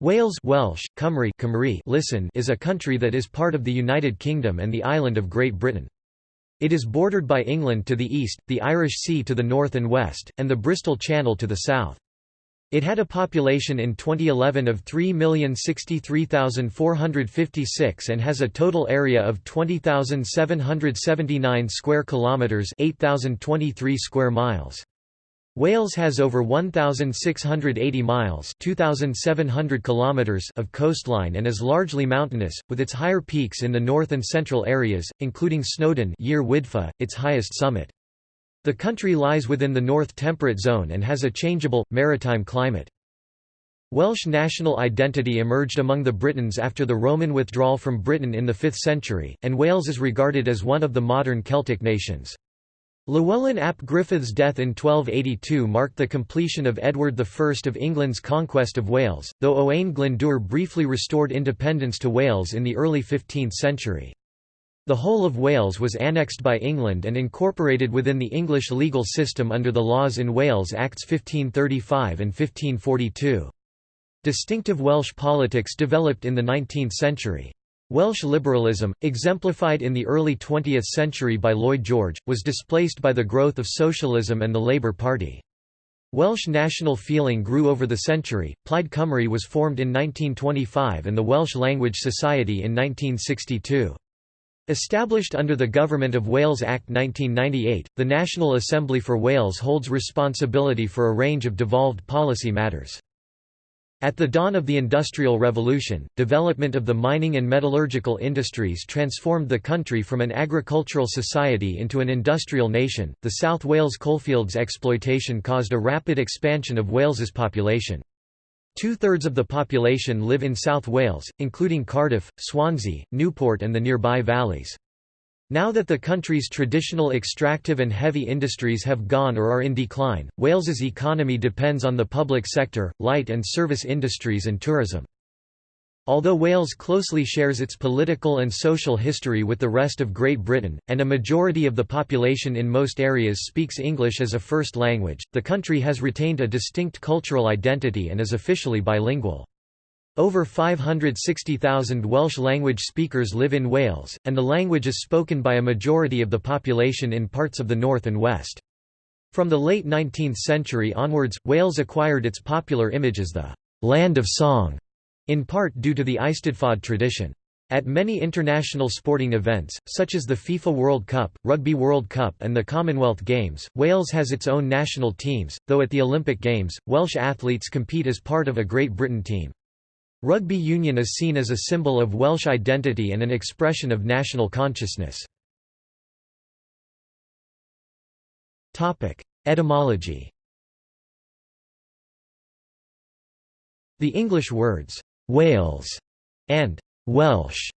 Wales Welsh, Cymru Cymru listen is a country that is part of the United Kingdom and the island of Great Britain. It is bordered by England to the east, the Irish Sea to the north and west, and the Bristol Channel to the south. It had a population in 2011 of 3,063,456 and has a total area of 20,779 square kilometers, 8,023 square miles. Wales has over 1,680 miles 2,700 kilometers of coastline and is largely mountainous, with its higher peaks in the north and central areas, including Snowdon Yr Wyddfa, its highest summit. The country lies within the North Temperate Zone and has a changeable, maritime climate. Welsh national identity emerged among the Britons after the Roman withdrawal from Britain in the 5th century, and Wales is regarded as one of the modern Celtic nations. Llewellyn ap Griffith's death in 1282 marked the completion of Edward I of England's conquest of Wales, though Owain Glyndŵr briefly restored independence to Wales in the early 15th century. The whole of Wales was annexed by England and incorporated within the English legal system under the Laws in Wales Acts 1535 and 1542. Distinctive Welsh politics developed in the 19th century. Welsh liberalism, exemplified in the early 20th century by Lloyd George, was displaced by the growth of socialism and the Labour Party. Welsh national feeling grew over the century. Plaid Cymru was formed in 1925 and the Welsh Language Society in 1962. Established under the Government of Wales Act 1998, the National Assembly for Wales holds responsibility for a range of devolved policy matters. At the dawn of the Industrial Revolution, development of the mining and metallurgical industries transformed the country from an agricultural society into an industrial nation. The South Wales coalfields exploitation caused a rapid expansion of Wales's population. Two-thirds of the population live in South Wales, including Cardiff, Swansea, Newport and the nearby valleys. Now that the country's traditional extractive and heavy industries have gone or are in decline, Wales's economy depends on the public sector, light and service industries and tourism. Although Wales closely shares its political and social history with the rest of Great Britain, and a majority of the population in most areas speaks English as a first language, the country has retained a distinct cultural identity and is officially bilingual. Over 560,000 Welsh language speakers live in Wales, and the language is spoken by a majority of the population in parts of the north and west. From the late 19th century onwards, Wales acquired its popular image as the «land of song», in part due to the Eisteddfod tradition. At many international sporting events, such as the FIFA World Cup, Rugby World Cup and the Commonwealth Games, Wales has its own national teams, though at the Olympic Games, Welsh athletes compete as part of a Great Britain team. Rugby union is seen as a symbol of Welsh identity and an expression of national consciousness. Etymology The English words, Wales and Welsh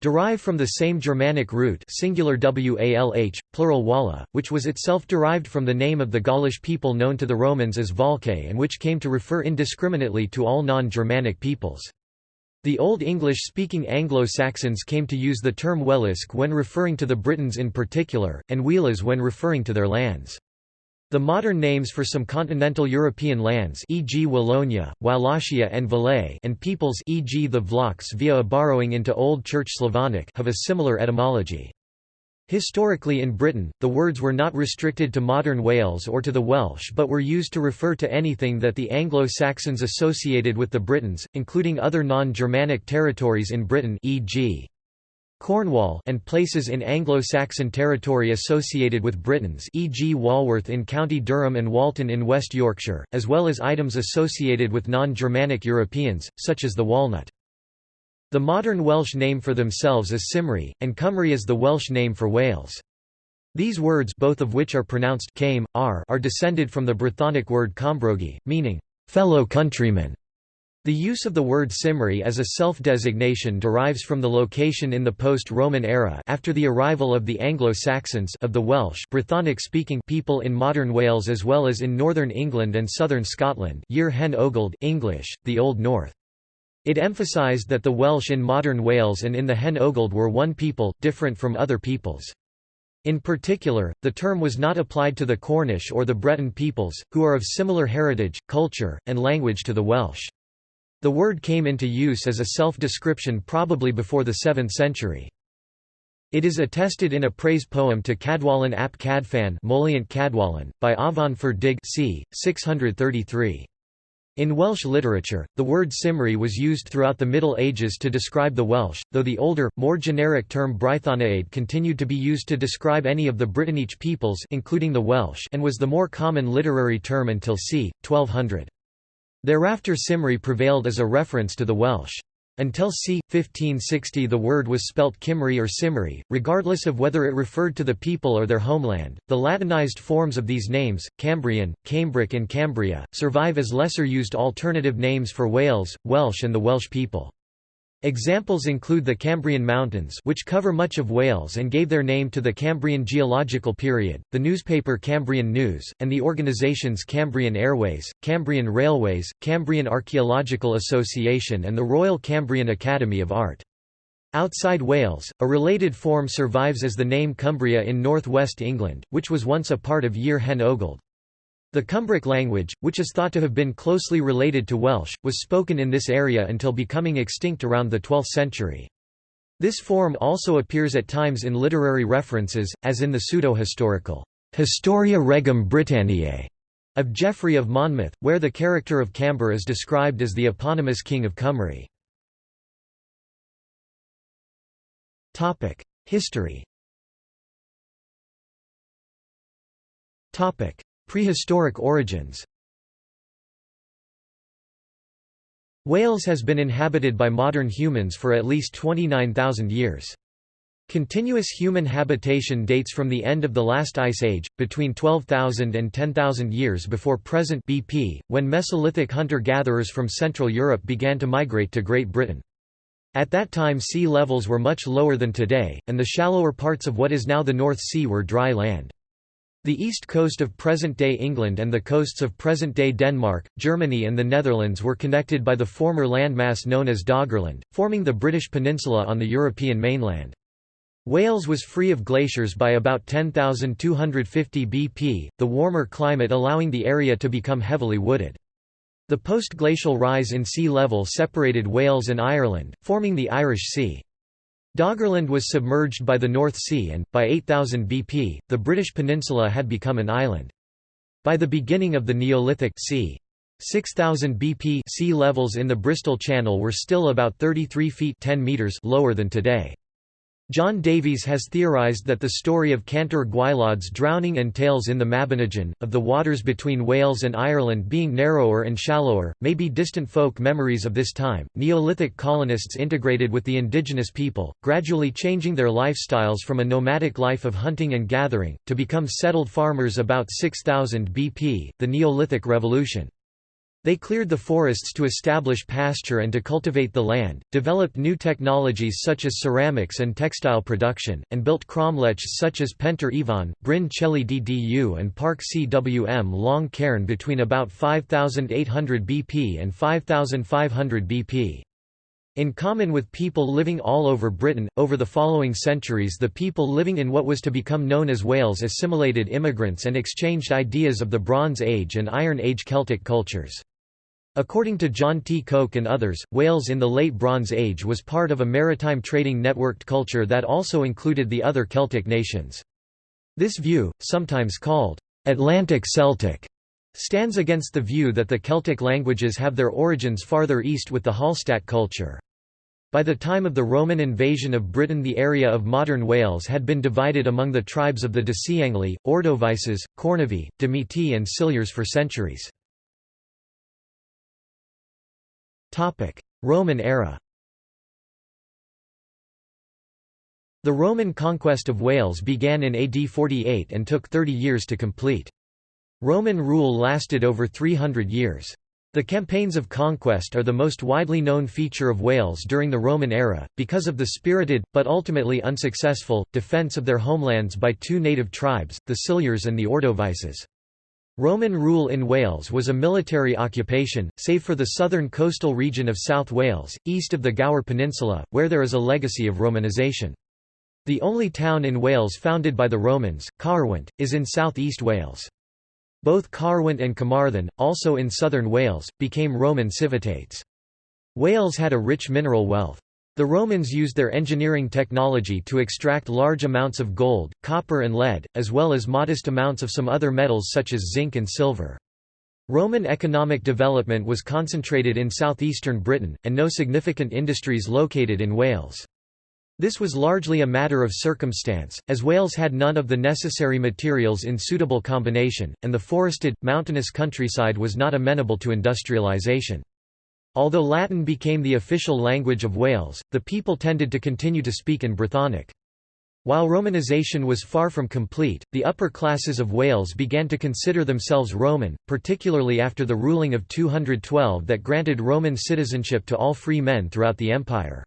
derive from the same Germanic root singular walh, plural walha, which was itself derived from the name of the Gaulish people known to the Romans as Volcae and which came to refer indiscriminately to all non-Germanic peoples. The Old English-speaking Anglo-Saxons came to use the term Wælisc when referring to the Britons in particular, and Wēalas when referring to their lands. The modern names for some continental European lands e.g. Wallonia, Wallachia and Valais and peoples e.g. the Vlachs via a borrowing into Old Church Slavonic have a similar etymology. Historically in Britain, the words were not restricted to modern Wales or to the Welsh but were used to refer to anything that the Anglo-Saxons associated with the Britons, including other non-Germanic territories in Britain e.g. Cornwall and places in Anglo-Saxon territory associated with Britons e.g. Walworth in County Durham and Walton in West Yorkshire, as well as items associated with non-Germanic Europeans, such as the walnut. The modern Welsh name for themselves is Cymry, and Cymru is the Welsh name for Wales. These words both of which are pronounced came, are, are descended from the Brythonic word combrogi, meaning, fellow countrymen. The use of the word Cymru as a self-designation derives from the location in the post-Roman era after the arrival of the Anglo-Saxons of the Welsh Brythonic-speaking people in modern Wales as well as in northern England and southern Scotland Yr Hen Ogledd English, the Old North. It emphasised that the Welsh in modern Wales and in the Hen ogled were one people, different from other peoples. In particular, the term was not applied to the Cornish or the Breton peoples, who are of similar heritage, culture, and language to the Welsh. The word came into use as a self-description probably before the 7th century. It is attested in a praise poem to Cadwallon ap Cadfan by Afan Ferddig c. 633. In Welsh literature, the word Cymry was used throughout the Middle Ages to describe the Welsh, though the older, more generic term Brythoniaid continued to be used to describe any of the Brittonic peoples including the Welsh and was the more common literary term until c. 1200. Thereafter Cymry prevailed as a reference to the Welsh. Until c. 1560 the word was spelt Cymry or Cymry, regardless of whether it referred to the people or their homeland. The Latinized forms of these names, Cambrian, Cambric and Cambria, survive as lesser used alternative names for Wales, Welsh and the Welsh people. Examples include the Cambrian Mountains which cover much of Wales and gave their name to the Cambrian geological period, the newspaper Cambrian News, and the organisations Cambrian Airways, Cambrian Railways, Cambrian Archaeological Association and the Royal Cambrian Academy of Art. Outside Wales, a related form survives as the name Cumbria in north-west England, which was once a part of Yr Hen Ogledd. The Cumbric language, which is thought to have been closely related to Welsh, was spoken in this area until becoming extinct around the 12th century. This form also appears at times in literary references, as in the pseudo-historical Historia Regum Britanniae of Geoffrey of Monmouth, where the character of Camber is described as the eponymous king of Cymru. History Prehistoric origins Wales has been inhabited by modern humans for at least 29,000 years. Continuous human habitation dates from the end of the last ice age, between 12,000 and 10,000 years before present BP, when Mesolithic hunter-gatherers from Central Europe began to migrate to Great Britain. At that time sea levels were much lower than today, and the shallower parts of what is now the North Sea were dry land. The east coast of present-day England and the coasts of present-day Denmark, Germany and the Netherlands were connected by the former landmass known as Doggerland, forming the British peninsula on the European mainland. Wales was free of glaciers by about 10,250 BP, the warmer climate allowing the area to become heavily wooded. The post-glacial rise in sea level separated Wales and Ireland, forming the Irish Sea. Doggerland was submerged by the North Sea and, by 8000 BP, the British peninsula had become an island. By the beginning of the Neolithic c. 6000 BP sea levels in the Bristol Channel were still about 33 feet 10 meters lower than today. John Davies has theorised that the story of Cantre'r Gwaelod's drowning and tales in the Mabinogion, of the waters between Wales and Ireland being narrower and shallower, may be distant folk memories of this time. Neolithic colonists integrated with the indigenous people, gradually changing their lifestyles from a nomadic life of hunting and gathering, to become settled farmers about 6000 BP, the Neolithic Revolution. They cleared the forests to establish pasture and to cultivate the land, developed new technologies such as ceramics and textile production, and built cromlechs such as Pentre Ifan, Bryn Celli Ddu and Parc Cwm Long Cairn between about 5800 BP and 5500 BP. In common with people living all over Britain, over the following centuries the people living in what was to become known as Wales assimilated immigrants and exchanged ideas of the Bronze Age and Iron Age Celtic cultures. According to John T. Koch and others, Wales in the Late Bronze Age was part of a maritime trading networked culture that also included the other Celtic nations. This view, sometimes called Atlantic Celtic, stands against the view that the Celtic languages have their origins farther east with the Hallstatt culture. By the time of the Roman invasion of Britain the area of modern Wales had been divided among the tribes of the Deceangli, Ordovices, Cornovii, Demetae and Silures for centuries. Roman era The Roman conquest of Wales began in AD 48 and took 30 years to complete. Roman rule lasted over 300 years. The campaigns of conquest are the most widely known feature of Wales during the Roman era, because of the spirited, but ultimately unsuccessful, defence of their homelands by two native tribes, the Silures and the Ordovices. Roman rule in Wales was a military occupation, save for the southern coastal region of South Wales, east of the Gower Peninsula, where there is a legacy of Romanisation. The only town in Wales founded by the Romans, Caerwent, is in south-east Wales. Both Caerwent and Carmarthen, also in southern Wales, became Roman civitates. Wales had a rich mineral wealth. The Romans used their engineering technology to extract large amounts of gold, copper and lead, as well as modest amounts of some other metals such as zinc and silver. Roman economic development was concentrated in southeastern Britain, and no significant industries located in Wales. This was largely a matter of circumstance, as Wales had none of the necessary materials in suitable combination, and the forested, mountainous countryside was not amenable to industrialisation. Although Latin became the official language of Wales, the people tended to continue to speak in Brythonic. While Romanisation was far from complete, the upper classes of Wales began to consider themselves Roman, particularly after the ruling of 212 that granted Roman citizenship to all free men throughout the empire.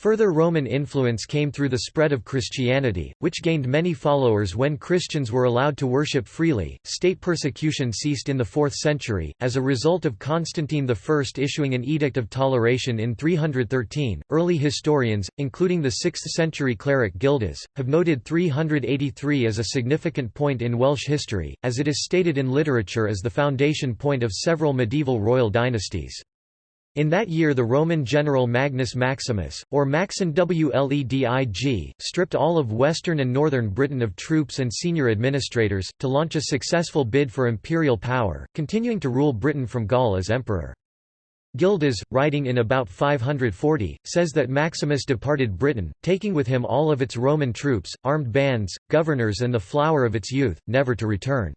Further Roman influence came through the spread of Christianity, which gained many followers when Christians were allowed to worship freely. State persecution ceased in the 4th century, as a result of Constantine I issuing an Edict of Toleration in 313. Early historians, including the 6th century cleric Gildas, have noted 383 as a significant point in Welsh history, as it is stated in literature as the foundation point of several medieval royal dynasties. In that year the Roman general Magnus Maximus, or Maxen Wledig, stripped all of western and northern Britain of troops and senior administrators, to launch a successful bid for imperial power, continuing to rule Britain from Gaul as emperor. Gildas, writing in about 540, says that Maximus departed Britain, taking with him all of its Roman troops, armed bands, governors and the flower of its youth, never to return.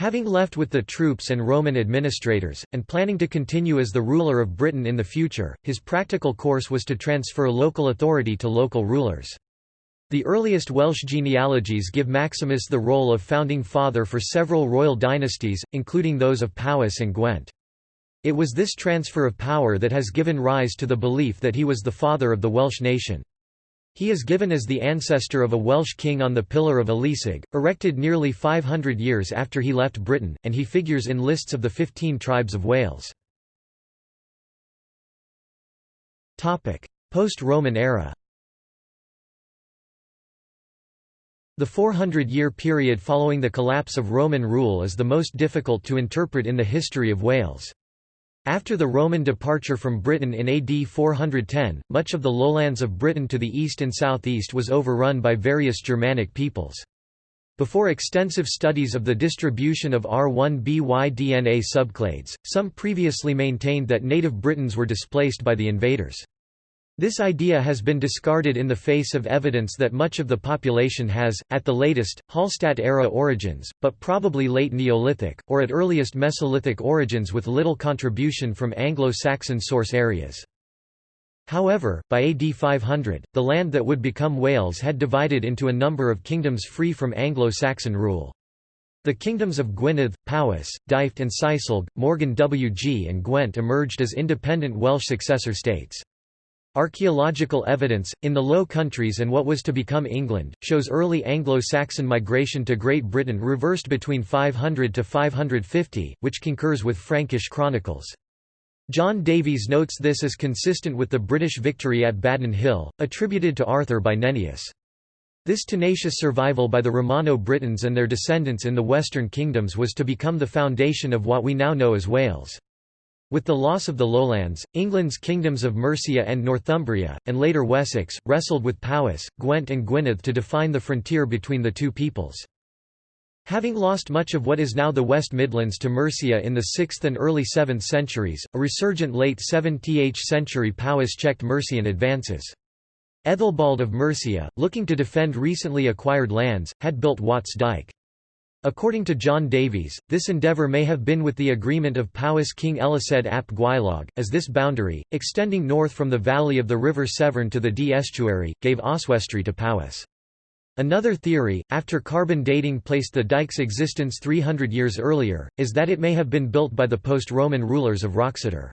Having left with the troops and Roman administrators, and planning to continue as the ruler of Britain in the future, his practical course was to transfer local authority to local rulers. The earliest Welsh genealogies give Maximus the role of founding father for several royal dynasties, including those of Powys and Gwent. It was this transfer of power that has given rise to the belief that he was the father of the Welsh nation. He is given as the ancestor of a Welsh king on the Pillar of Eliseg, erected nearly 500 years after he left Britain, and he figures in lists of the 15 tribes of Wales. Post-Roman era The 400-year period following the collapse of Roman rule is the most difficult to interpret in the history of Wales. After the Roman departure from Britain in AD 410, much of the lowlands of Britain to the east and southeast was overrun by various Germanic peoples. Before extensive studies of the distribution of R1by DNA subclades, some previously maintained that native Britons were displaced by the invaders. This idea has been discarded in the face of evidence that much of the population has, at the latest, Hallstatt-era origins, but probably late Neolithic, or at earliest Mesolithic origins with little contribution from Anglo-Saxon source areas. However, by AD 500, the land that would become Wales had divided into a number of kingdoms free from Anglo-Saxon rule. The kingdoms of Gwynedd, Powys, Dyfed and Seisyllwg, Morgan WG and Gwent emerged as independent Welsh successor states. Archaeological evidence, in the Low Countries and what was to become England, shows early Anglo-Saxon migration to Great Britain reversed between 500 to 550, which concurs with Frankish chronicles. John Davies notes this as consistent with the British victory at Badon Hill, attributed to Arthur by Nennius. This tenacious survival by the Romano-Britons and their descendants in the Western kingdoms was to become the foundation of what we now know as Wales. With the loss of the lowlands, England's kingdoms of Mercia and Northumbria, and later Wessex, wrestled with Powys, Gwent and Gwynedd to define the frontier between the two peoples. Having lost much of what is now the West Midlands to Mercia in the 6th and early 7th centuries, a resurgent late 7th century Powys checked Mercian advances. Ethelbald of Mercia, looking to defend recently acquired lands, had built Wat's Dyke. According to John Davies, this endeavour may have been with the agreement of Powys King Elisedd ap Gwylog, as this boundary, extending north from the valley of the river Severn to the Dee estuary, gave Oswestry to Powys. Another theory, after carbon dating placed the dike's existence 300 years earlier, is that it may have been built by the post-Roman rulers of Wroxeter.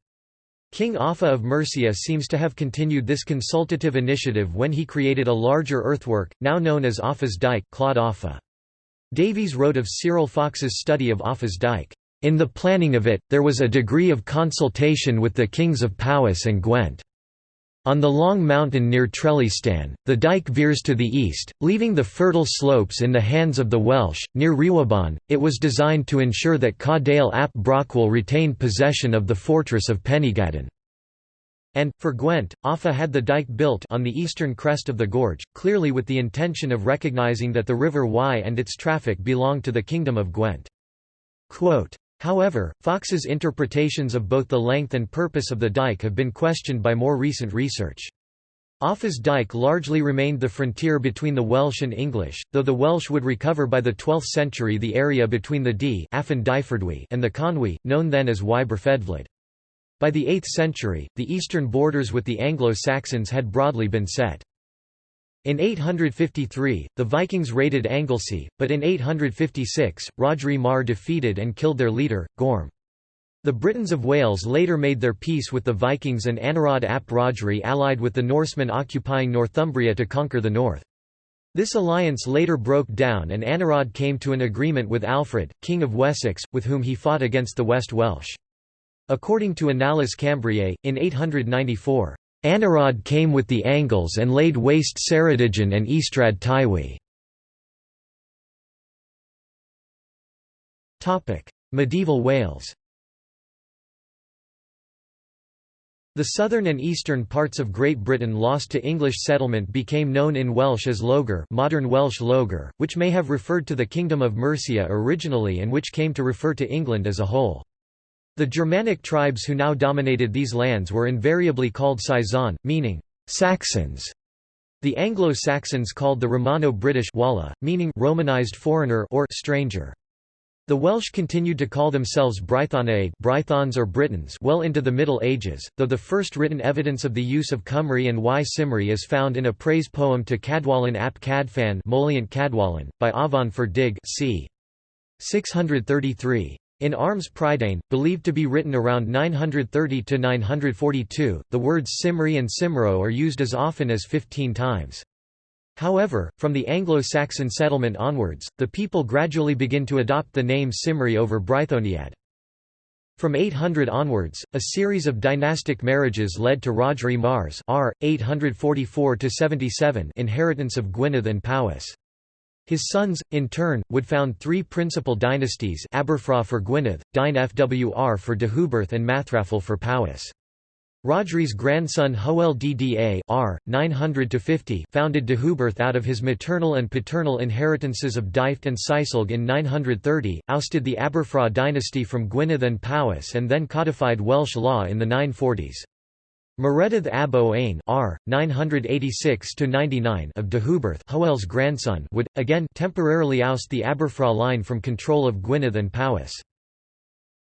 King Offa of Mercia seems to have continued this consultative initiative when he created a larger earthwork, now known as Offa's Dyke Clawdd Offa. Davies wrote of Cyril Fox's study of Offa's Dyke. In the planning of it, there was a degree of consultation with the kings of Powys and Gwent. On the long mountain near Trelystan, the dike veers to the east, leaving the fertile slopes in the hands of the Welsh. Near Rhiwabon, it was designed to ensure that Cadell ap Brochwel retained possession of the fortress of Penygadden. And, for Gwent, Offa had the dike built on the eastern crest of the gorge, clearly with the intention of recognizing that the River Wye and its traffic belonged to the Kingdom of Gwent. Quote, However, Fox's interpretations of both the length and purpose of the dike have been questioned by more recent research. Offa's dike largely remained the frontier between the Welsh and English, though the Welsh would recover by the 12th century the area between the Dee and the Conwy, known then as Y By the 8th century, the eastern borders with the Anglo-Saxons had broadly been set. In 853, the Vikings raided Anglesey, but in 856, Rhodri Mawr defeated and killed their leader, Gorm. The Britons of Wales later made their peace with the Vikings and Anarawd ap Rhodri allied with the Norsemen occupying Northumbria to conquer the north. This alliance later broke down and Anarawd came to an agreement with Alfred, King of Wessex, with whom he fought against the West Welsh. According to Annales Cambriae, in 894, Anarawd came with the Angles and laid waste Ceredigion and Ystrad Tywi. Medieval Wales The southern and eastern parts of Great Britain lost to English settlement became known in Welsh as Loegr modern Welsh Lloegr, which may have referred to the Kingdom of Mercia originally and which came to refer to England as a whole. The Germanic tribes who now dominated these lands were invariably called Saeson, meaning Saxons. The Anglo-Saxons called the Romano-British Walla, meaning Romanized foreigner or stranger. The Welsh continued to call themselves Brythoniaid Brythons or Britons well into the Middle Ages, though the first written evidence of the use of Cymru and Y Cymry is found in a praise poem to Cadwallon ap Cadfan Cadwallon, by Afan Ferddig c. 633. In Armes Prydein, believed to be written around 930–942, the words Cymru and Cymro are used as often as 15 times. However, from the Anglo-Saxon settlement onwards, the people gradually begin to adopt the name Cymru over Brythoniaid. From 800 onwards, a series of dynastic marriages led to Rhodri Mawr's r. 844 inheritance of Gwynedd and Powys. His sons, in turn, would found three principal dynasties Aberfraw for Gwynedd, Dinefwr for Deheubarth and Mathrafal for Powys. Rhodri's grandson Hywel Dda r. 900 founded Deheubarth out of his maternal and paternal inheritances of Dyfed and Seisyllwg in 930, ousted the Aberfraw dynasty from Gwynedd and Powys and then codified Welsh law in the 940s. Maredudd ab Owain r. 986–99 of Deheubarth Hywel's grandson would, again, temporarily oust the Aberfraw line from control of Gwynedd and Powys.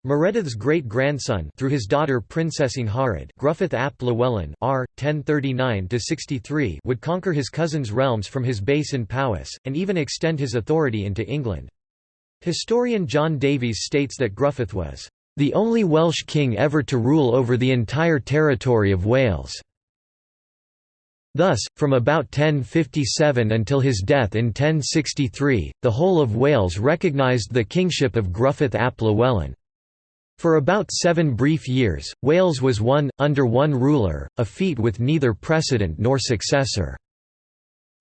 Maredudd's great-grandson through his daughter Princess Angharad Gruffydd ap Llywelyn r. 1039–63 would conquer his cousin's realms from his base in Powys, and even extend his authority into England. Historian John Davies states that Gruffydd was the only Welsh king ever to rule over the entire territory of Wales. Thus, from about 1057 until his death in 1063, the whole of Wales recognised the kingship of Gruffydd ap Llywelyn. For about seven brief years, Wales was one, under one ruler, a feat with neither precedent nor successor.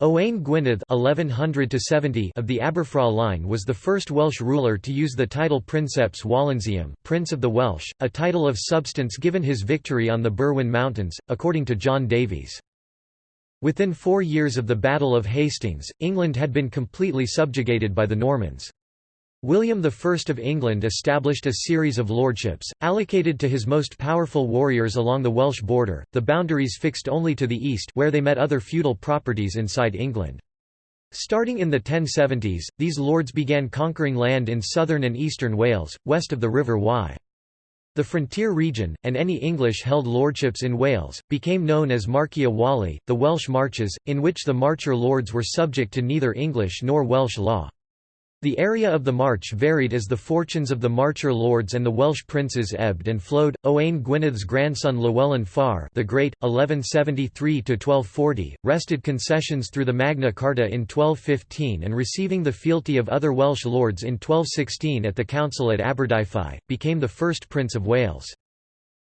Owain Gwynedd (1100–70) of the Aberfraw line was the first Welsh ruler to use the title Princeps Wallensium, Prince of the Welsh, a title of substance given his victory on the Berwyn Mountains, according to John Davies. Within four years of the Battle of Hastings, England had been completely subjugated by the Normans. William I of England established a series of lordships, allocated to his most powerful warriors along the Welsh border, the boundaries fixed only to the east where they met other feudal properties inside England. Starting in the 1070s, these lords began conquering land in southern and eastern Wales, west of the River Wye. The frontier region, and any English-held lordships in Wales, became known as Marchia Wallie, the Welsh Marches, in which the Marcher lords were subject to neither English nor Welsh law. The area of the march varied as the fortunes of the Marcher lords and the Welsh princes ebbed and flowed. Owain Gwynedd's grandson Llewellyn Fawr the Great, 1173–1240, wrested concessions through the Magna Carta in 1215 and receiving the fealty of other Welsh lords in 1216 at the council at Aberdyfi, became the first Prince of Wales.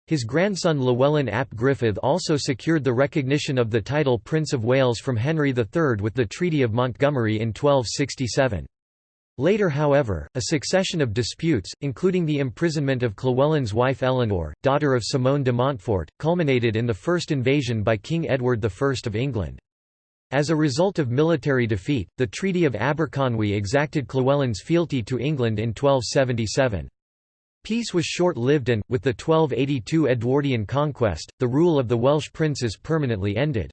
His grandson Llewellyn ap Gruffydd also secured the recognition of the title Prince of Wales from Henry III with the Treaty of Montgomery in 1267. Later however, a succession of disputes, including the imprisonment of Llywelyn's wife Eleanor, daughter of Simon de Montfort, culminated in the first invasion by King Edward I of England. As a result of military defeat, the Treaty of Aberconwy exacted Llywelyn's fealty to England in 1277. Peace was short-lived and, with the 1282 Edwardian conquest, the rule of the Welsh princes permanently ended.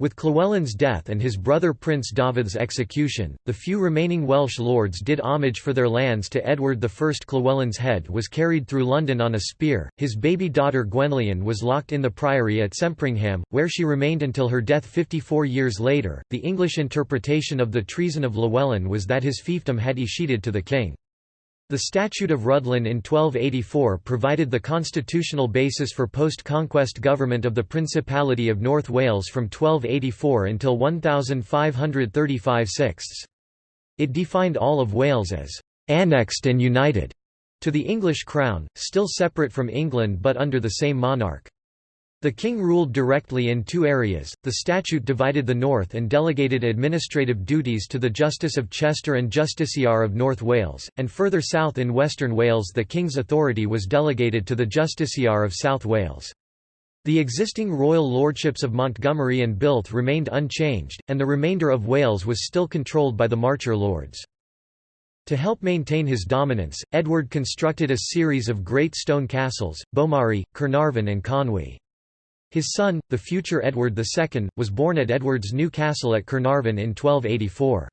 With Llywelyn's death and his brother Prince David's execution, the few remaining Welsh lords did homage for their lands to Edward I. Llywelyn's head was carried through London on a spear, his baby daughter Gwenllian was locked in the priory at Sempringham, where she remained until her death 54 years later. The English interpretation of the treason of Llewellyn was that his fiefdom had escheated to the king. The Statute of Rhuddlan in 1284 provided the constitutional basis for post-conquest government of the Principality of North Wales from 1284 until 1535 sixths. It defined all of Wales as «annexed and united» to the English crown, still separate from England but under the same monarch. The king ruled directly in two areas, the statute divided the north and delegated administrative duties to the Justice of Chester and Justiciar of North Wales, and further south in western Wales the king's authority was delegated to the Justiciar of South Wales. The existing royal lordships of Montgomery and Builth remained unchanged, and the remainder of Wales was still controlled by the Marcher lords. To help maintain his dominance, Edward constructed a series of great stone castles, Beaumaris, Caernarfon and Conwy. His son, the future Edward II, was born at Edward's new castle at Carnarvon in 1284.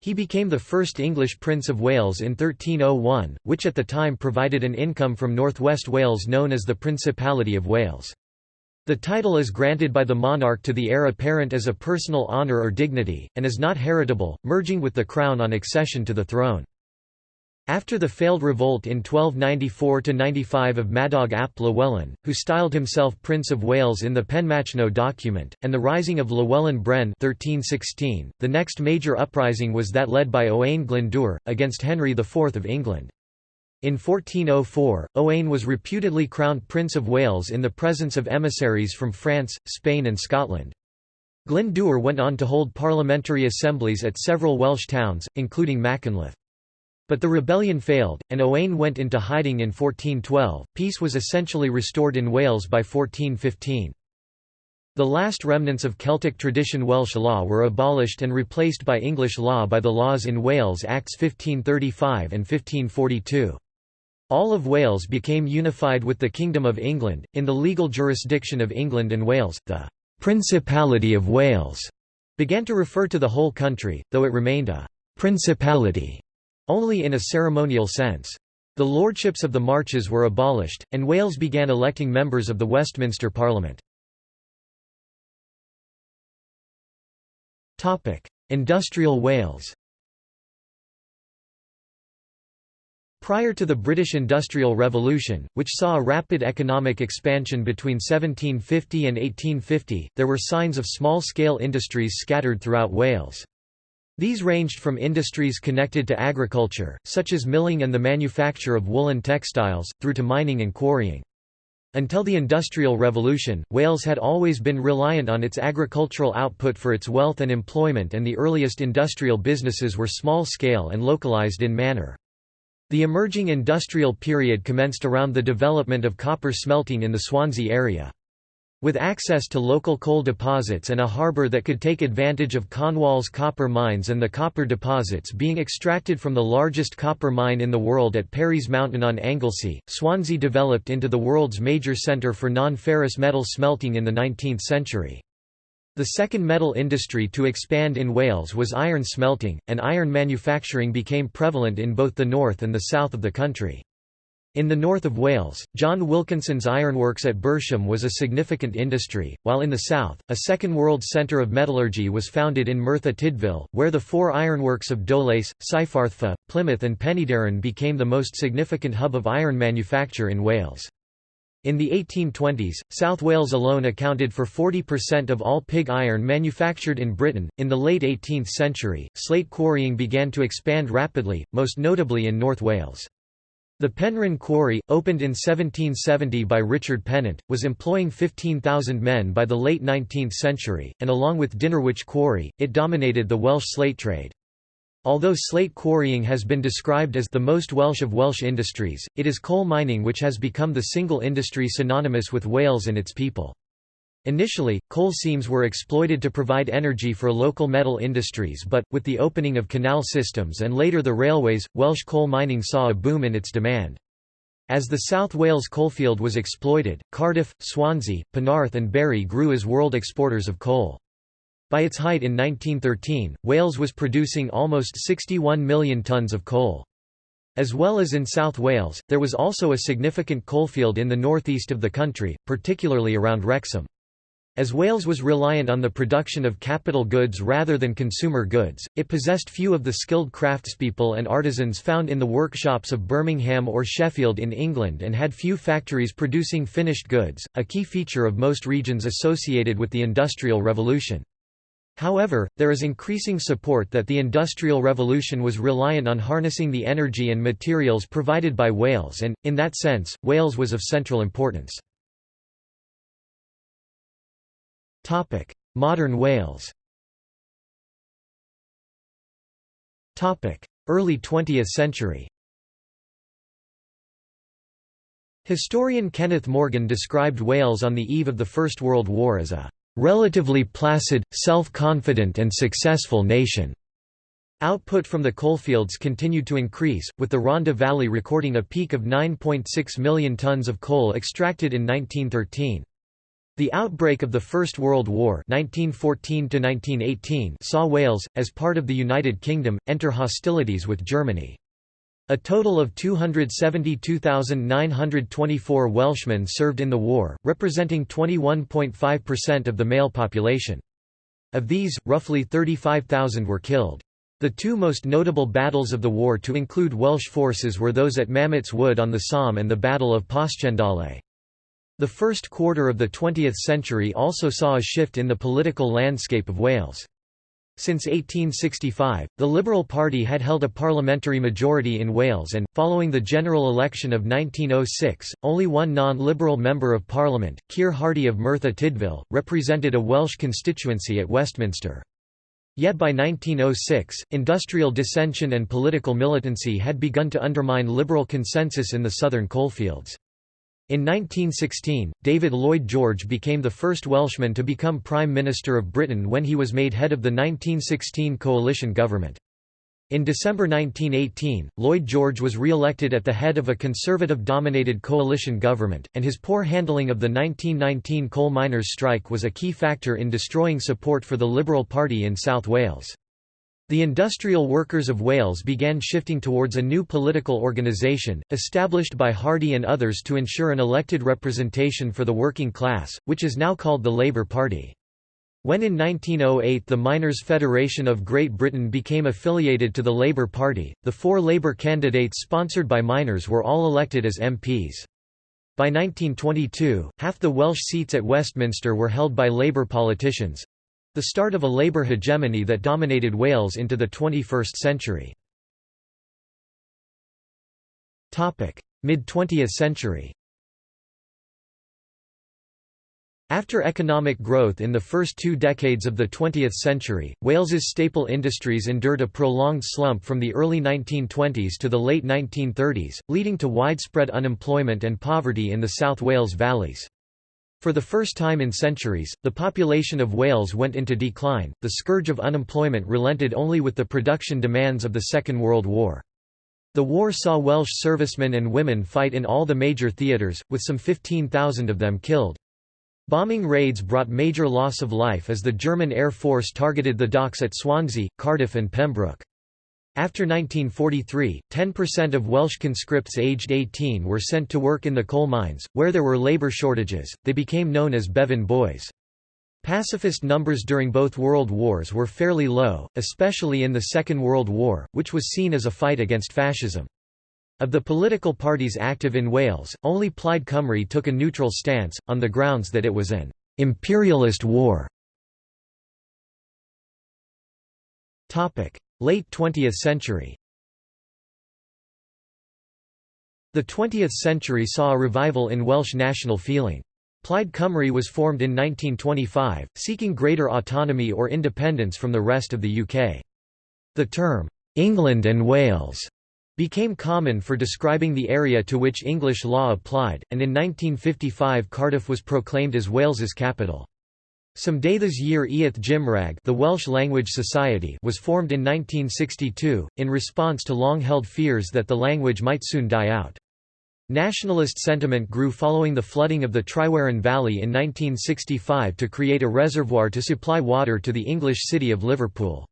He became the first English Prince of Wales in 1301, which at the time provided an income from northwest Wales known as the Principality of Wales. The title is granted by the monarch to the heir apparent as a personal honour or dignity, and is not heritable, merging with the crown on accession to the throne. After the failed revolt in 1294–95 of Madog ap Llywelyn, who styled himself Prince of Wales in the Penmachno document, and the rising of Llewellyn Bren 1316, the next major uprising was that led by Owain Glyndŵr, against Henry IV of England. In 1404, Owain was reputedly crowned Prince of Wales in the presence of emissaries from France, Spain and Scotland. Glyndŵr went on to hold parliamentary assemblies at several Welsh towns, including Machynlleth. But the rebellion failed, and Owain went into hiding in 1412. Peace was essentially restored in Wales by 1415. The last remnants of Celtic tradition Welsh law were abolished and replaced by English law by the Laws in Wales Acts 1535 and 1542. All of Wales became unified with the Kingdom of England. In the legal jurisdiction of England and Wales, the Principality of Wales began to refer to the whole country, though it remained a principality only in a ceremonial sense. The lordships of the marches were abolished, and Wales began electing members of the Westminster Parliament. Industrial Wales Prior to the British Industrial Revolution, which saw a rapid economic expansion between 1750 and 1850, there were signs of small-scale industries scattered throughout Wales. These ranged from industries connected to agriculture, such as milling and the manufacture of woolen textiles, through to mining and quarrying. Until the Industrial Revolution, Wales had always been reliant on its agricultural output for its wealth and employment and the earliest industrial businesses were small-scale and localised in manner. The emerging industrial period commenced around the development of copper smelting in the Swansea area. With access to local coal deposits and a harbour that could take advantage of Cornwall's copper mines and the copper deposits being extracted from the largest copper mine in the world at Parys Mountain on Anglesey, Swansea developed into the world's major centre for non-ferrous metal smelting in the 19th century. The second metal industry to expand in Wales was iron smelting, and iron manufacturing became prevalent in both the north and the south of the country. In the north of Wales, John Wilkinson's ironworks at Bersham was a significant industry, while in the south, a second world centre of metallurgy was founded in Merthyr Tydfil, where the four ironworks of Dowlais, Cyfarthfa, Plymouth and Penydarren became the most significant hub of iron manufacture in Wales. In the 1820s, South Wales alone accounted for 40% of all pig iron manufactured in Britain. In the late 18th century, slate quarrying began to expand rapidly, most notably in North Wales. The Penrhyn Quarry, opened in 1770 by Richard Pennant, was employing 15,000 men by the late 19th century, and along with Dinorwic Quarry, it dominated the Welsh slate trade. Although slate quarrying has been described as the most Welsh of Welsh industries, it is coal mining which has become the single industry synonymous with Wales and its people. Initially, coal seams were exploited to provide energy for local metal industries but, with the opening of canal systems and later the railways, Welsh coal mining saw a boom in its demand. As the South Wales coalfield was exploited, Cardiff, Swansea, Penarth and Barry grew as world exporters of coal. By its height in 1913, Wales was producing almost 61 million tonnes of coal. As well as in South Wales, there was also a significant coalfield in the northeast of the country, particularly around Wrexham. As Wales was reliant on the production of capital goods rather than consumer goods, it possessed few of the skilled craftspeople and artisans found in the workshops of Birmingham or Sheffield in England and had few factories producing finished goods, a key feature of most regions associated with the Industrial Revolution. However, there is increasing support that the Industrial Revolution was reliant on harnessing the energy and materials provided by Wales and, in that sense, Wales was of central importance. Modern Wales Early 20th century Historian Kenneth Morgan described Wales on the eve of the First World War as a relatively placid, self-confident and successful nation. Output from the coalfields continued to increase, with the Rhondda Valley recording a peak of 9.6 million tonnes of coal extracted in 1913. The outbreak of the First World War 1914 saw Wales, as part of the United Kingdom, enter hostilities with Germany. A total of 272,924 Welshmen served in the war, representing 21.5% of the male population. Of these, roughly 35,000 were killed. The two most notable battles of the war to include Welsh forces were those at Mametz Wood on the Somme and the Battle of Passchendaele. The first quarter of the 20th century also saw a shift in the political landscape of Wales. Since 1865, the Liberal Party had held a parliamentary majority in Wales and, following the general election of 1906, only one non-Liberal Member of Parliament, Keir Hardie of Merthyr Tydfil, represented a Welsh constituency at Westminster. Yet by 1906, industrial dissension and political militancy had begun to undermine Liberal consensus in the southern coalfields. In 1916, David Lloyd George became the first Welshman to become Prime Minister of Britain when he was made head of the 1916 coalition government. In December 1918, Lloyd George was re-elected at the head of a Conservative-dominated coalition government, and his poor handling of the 1919 coal miners' strike was a key factor in destroying support for the Liberal Party in South Wales. The industrial workers of Wales began shifting towards a new political organisation, established by Hardie and others to ensure an elected representation for the working class, which is now called the Labour Party. When in 1908 the Miners' Federation of Great Britain became affiliated to the Labour Party, the four Labour candidates sponsored by miners were all elected as MPs. By 1922, half the Welsh seats at Westminster were held by Labour politicians, the start of a Labour hegemony that dominated Wales into the 21st century. Mid-20th century After economic growth in the first two decades of the 20th century, Wales's staple industries endured a prolonged slump from the early 1920s to the late 1930s, leading to widespread unemployment and poverty in the South Wales valleys. For the first time in centuries, the population of Wales went into decline. The scourge of unemployment relented only with the production demands of the Second World War. The war saw Welsh servicemen and women fight in all the major theatres, with some 15,000 of them killed. Bombing raids brought major loss of life as the German Air Force targeted the docks at Swansea, Cardiff and Pembroke. After 1943, 10% of Welsh conscripts aged 18 were sent to work in the coal mines, where there were labour shortages, they became known as Bevin Boys. Pacifist numbers during both world wars were fairly low, especially in the Second World War, which was seen as a fight against fascism. Of the political parties active in Wales, only Plaid Cymru took a neutral stance, on the grounds that it was an «imperialist war». Late 20th century The 20th century saw a revival in Welsh national feeling. Plaid Cymru was formed in 1925, seeking greater autonomy or independence from the rest of the UK. The term, England and Wales became common for describing the area to which English law applied, and in 1955 Cardiff was proclaimed as Wales's capital. Cymdeithas yr Iaith Gymraeg the Welsh Language Society was formed in 1962, in response to long-held fears that the language might soon die out. Nationalist sentiment grew following the flooding of the Tryweryn Valley in 1965 to create a reservoir to supply water to the English city of Liverpool.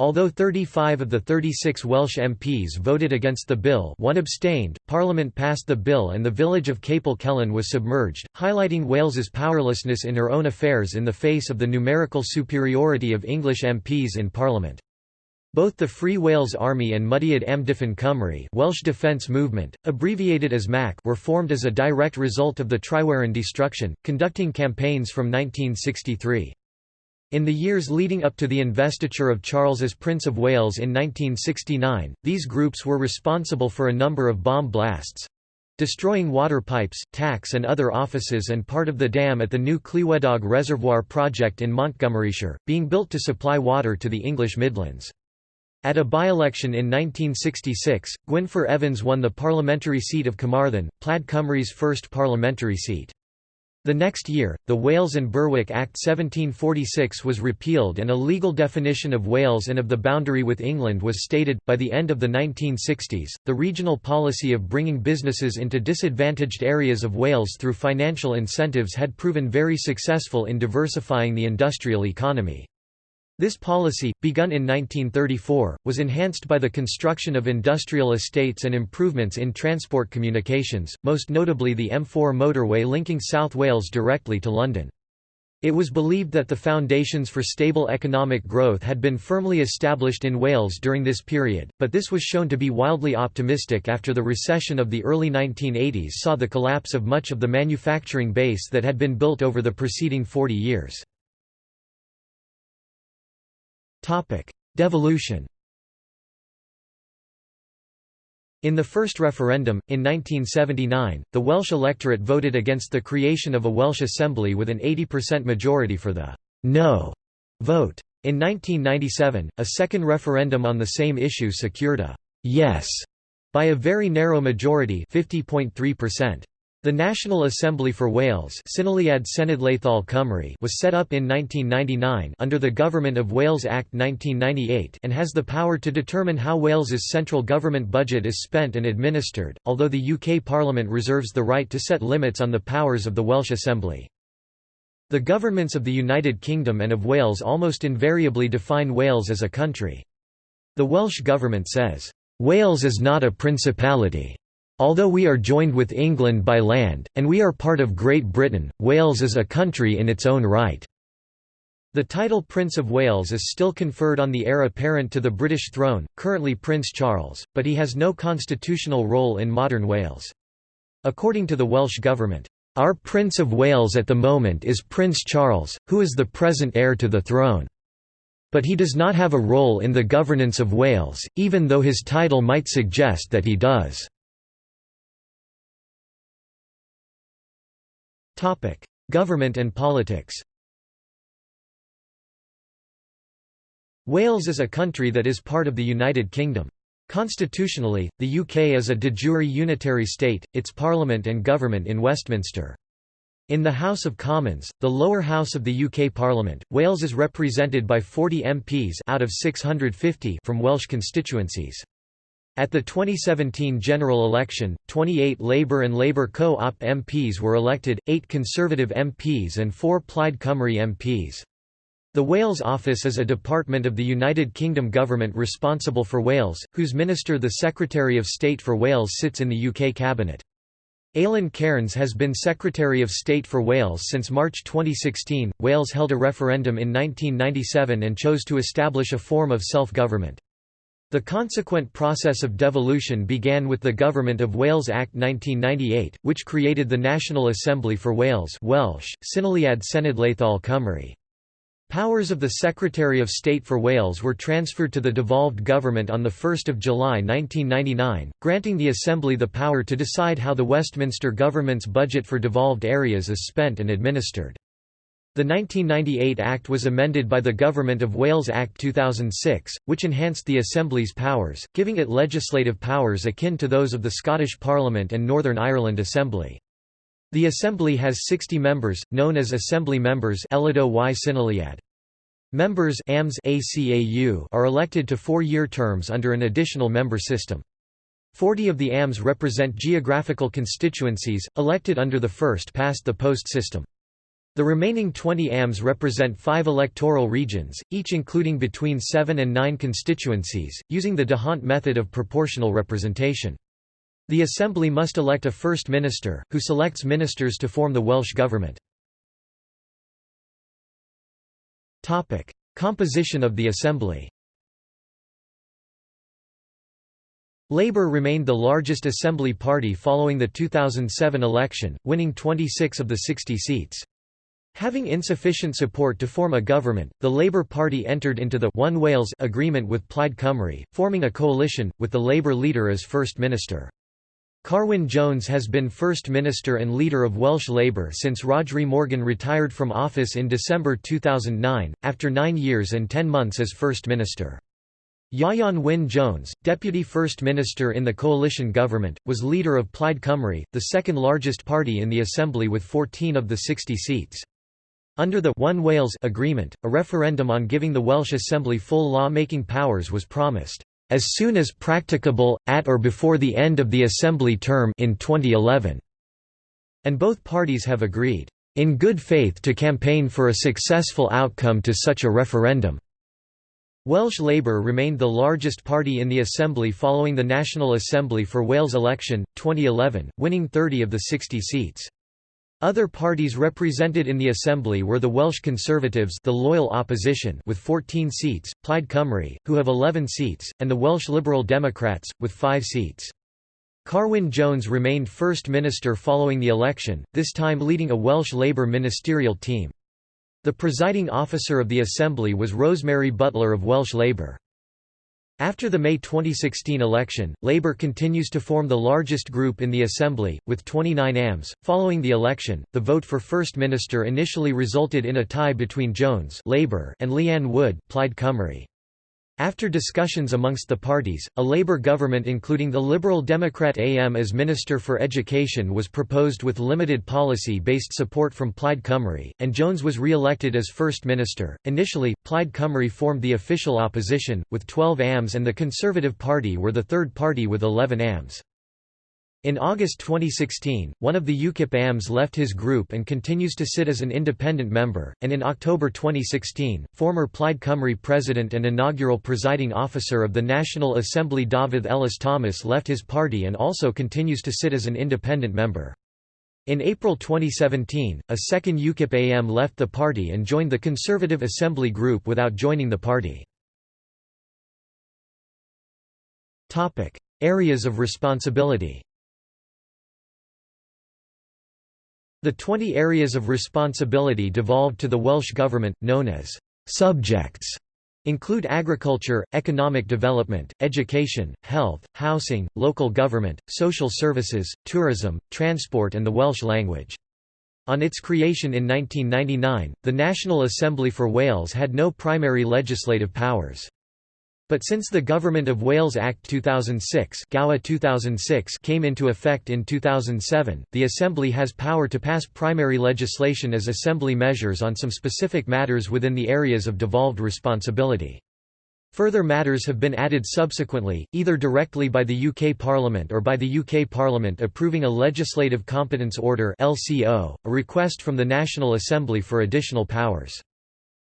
Although 35 of the 36 Welsh MPs voted against the bill one abstained, Parliament passed the bill and the village of Capel Celyn was submerged, highlighting Wales's powerlessness in her own affairs in the face of the numerical superiority of English MPs in Parliament. Both the Free Wales Army and Mudiad Amddiffyn Cymru Welsh Defence Movement, abbreviated as MAC were formed as a direct result of the Tryweryn destruction, conducting campaigns from 1963. In the years leading up to the investiture of Charles as Prince of Wales in 1969, these groups were responsible for a number of bomb blasts—destroying water pipes, tax and other offices and part of the dam at the new Clywedog Reservoir project in Montgomeryshire, being built to supply water to the English Midlands. At a by-election in 1966, Gwynfor Evans won the parliamentary seat of Carmarthen, Plaid Cymru's first parliamentary seat. The next year, the Wales and Berwick Act 1746 was repealed and a legal definition of Wales and of the boundary with England was stated. By the end of the 1960s, the regional policy of bringing businesses into disadvantaged areas of Wales through financial incentives had proven very successful in diversifying the industrial economy. This policy, begun in 1934, was enhanced by the construction of industrial estates and improvements in transport communications, most notably the M4 motorway linking South Wales directly to London. It was believed that the foundations for stable economic growth had been firmly established in Wales during this period, but this was shown to be wildly optimistic after the recession of the early 1980s saw the collapse of much of the manufacturing base that had been built over the preceding 40 years. Devolution In the first referendum, in 1979, the Welsh electorate voted against the creation of a Welsh Assembly with an 80% majority for the «no» vote. In 1997, a second referendum on the same issue secured a «yes» by a very narrow majority 50.3%. The National Assembly for Wales was set up in 1999 under the Government of Wales Act 1998 and has the power to determine how Wales's central government budget is spent and administered, although the UK Parliament reserves the right to set limits on the powers of the Welsh Assembly. The governments of the United Kingdom and of Wales almost invariably define Wales as a country. The Welsh Government says, "...Wales is not a principality." Although we are joined with England by land, and we are part of Great Britain, Wales is a country in its own right." The title Prince of Wales is still conferred on the heir apparent to the British throne, currently Prince Charles, but he has no constitutional role in modern Wales. According to the Welsh Government, "...our Prince of Wales at the moment is Prince Charles, who is the present heir to the throne. But he does not have a role in the governance of Wales, even though his title might suggest that he does." Government and politics Wales is a country that is part of the United Kingdom. Constitutionally, the UK is a de jure unitary state, its parliament and government in Westminster. In the House of Commons, the lower house of the UK Parliament, Wales is represented by 40 MPs out of 650 from Welsh constituencies. At the 2017 general election, 28 Labour and Labour co-op MPs were elected, 8 Conservative MPs and 4 Plaid Cymru MPs. The Wales Office is a department of the United Kingdom government responsible for Wales, whose minister the Secretary of State for Wales sits in the UK cabinet. Alun Cairns has been Secretary of State for Wales since March 2016. Wales held a referendum in 1997 and chose to establish a form of self-government. The consequent process of devolution began with the Government of Wales Act 1998, which created the National Assembly for Wales Welsh, Cynulliad Cenedlaethol Cymru. Powers of the Secretary of State for Wales were transferred to the devolved government on 1 July 1999, granting the Assembly the power to decide how the Westminster government's budget for devolved areas is spent and administered. The 1998 Act was amended by the Government of Wales Act 2006, which enhanced the Assembly's powers, giving it legislative powers akin to those of the Scottish Parliament and Northern Ireland Assembly. The Assembly has 60 members, known as Assembly members Members are elected to four-year terms under an additional member system. Forty of the AMs represent geographical constituencies, elected under the first-past-the-post system. The remaining 20 AMs represent five electoral regions, each including between seven and nine constituencies, using the D'Hondt method of proportional representation. The Assembly must elect a First Minister, who selects ministers to form the Welsh Government. Composition of the Assembly Labour remained the largest Assembly party following the 2007 election, winning 26 of the 60 seats. Having insufficient support to form a government, the Labour Party entered into the One Wales agreement with Plaid Cymru, forming a coalition, with the Labour leader as First Minister. Carwyn Jones has been First Minister and leader of Welsh Labour since Rhodri Morgan retired from office in December 2009, after nine years and ten months as First Minister. Ieuan Wyn Jones, Deputy First Minister in the coalition government, was leader of Plaid Cymru, the second largest party in the Assembly with 14 of the 60 seats. Under the One Wales agreement, a referendum on giving the Welsh Assembly full law-making powers was promised, "...as soon as practicable, at or before the end of the Assembly term in 2011." And both parties have agreed, "...in good faith to campaign for a successful outcome to such a referendum." Welsh Labour remained the largest party in the Assembly following the National Assembly for Wales election, 2011, winning 30 of the 60 seats. Other parties represented in the Assembly were the Welsh Conservatives the loyal opposition with 14 seats, Plaid Cymru, who have 11 seats, and the Welsh Liberal Democrats, with 5 seats. Carwyn Jones remained First Minister following the election, this time leading a Welsh Labour ministerial team. The presiding officer of the Assembly was Rosemary Butler of Welsh Labour. After the May 2016 election, Labour continues to form the largest group in the Assembly, with 29 AMs. Following the election, the vote for First Minister initially resulted in a tie between Jones Labour and Leanne Wood Plaid Cymru. After discussions amongst the parties, a Labour government including the Liberal Democrat AM as Minister for Education was proposed with limited policy-based support from Plaid Cymru, and Jones was re-elected as First Minister. Initially, Plaid Cymru formed the official opposition, with 12 AMs and the Conservative Party were the third party with 11 AMs. In August 2016, one of the UKIP AMs left his group and continues to sit as an independent member, and in October 2016, former Plaid Cymru president and inaugural presiding officer of the National Assembly Dafydd Ellis Thomas left his party and also continues to sit as an independent member. In April 2017, a second UKIP AM left the party and joined the Conservative Assembly group without joining the party. Areas of responsibility The 20 areas of responsibility devolved to the Welsh Government, known as «subjects», include agriculture, economic development, education, health, housing, local government, social services, tourism, transport and the Welsh language. On its creation in 1999, the National Assembly for Wales had no primary legislative powers. But since the Government of Wales Act 2006, 2006 came into effect in 2007, the Assembly has power to pass primary legislation as Assembly measures on some specific matters within the areas of devolved responsibility. Further matters have been added subsequently, either directly by the UK Parliament or by the UK Parliament approving a Legislative Competence Order LCO, a request from the National Assembly for additional powers.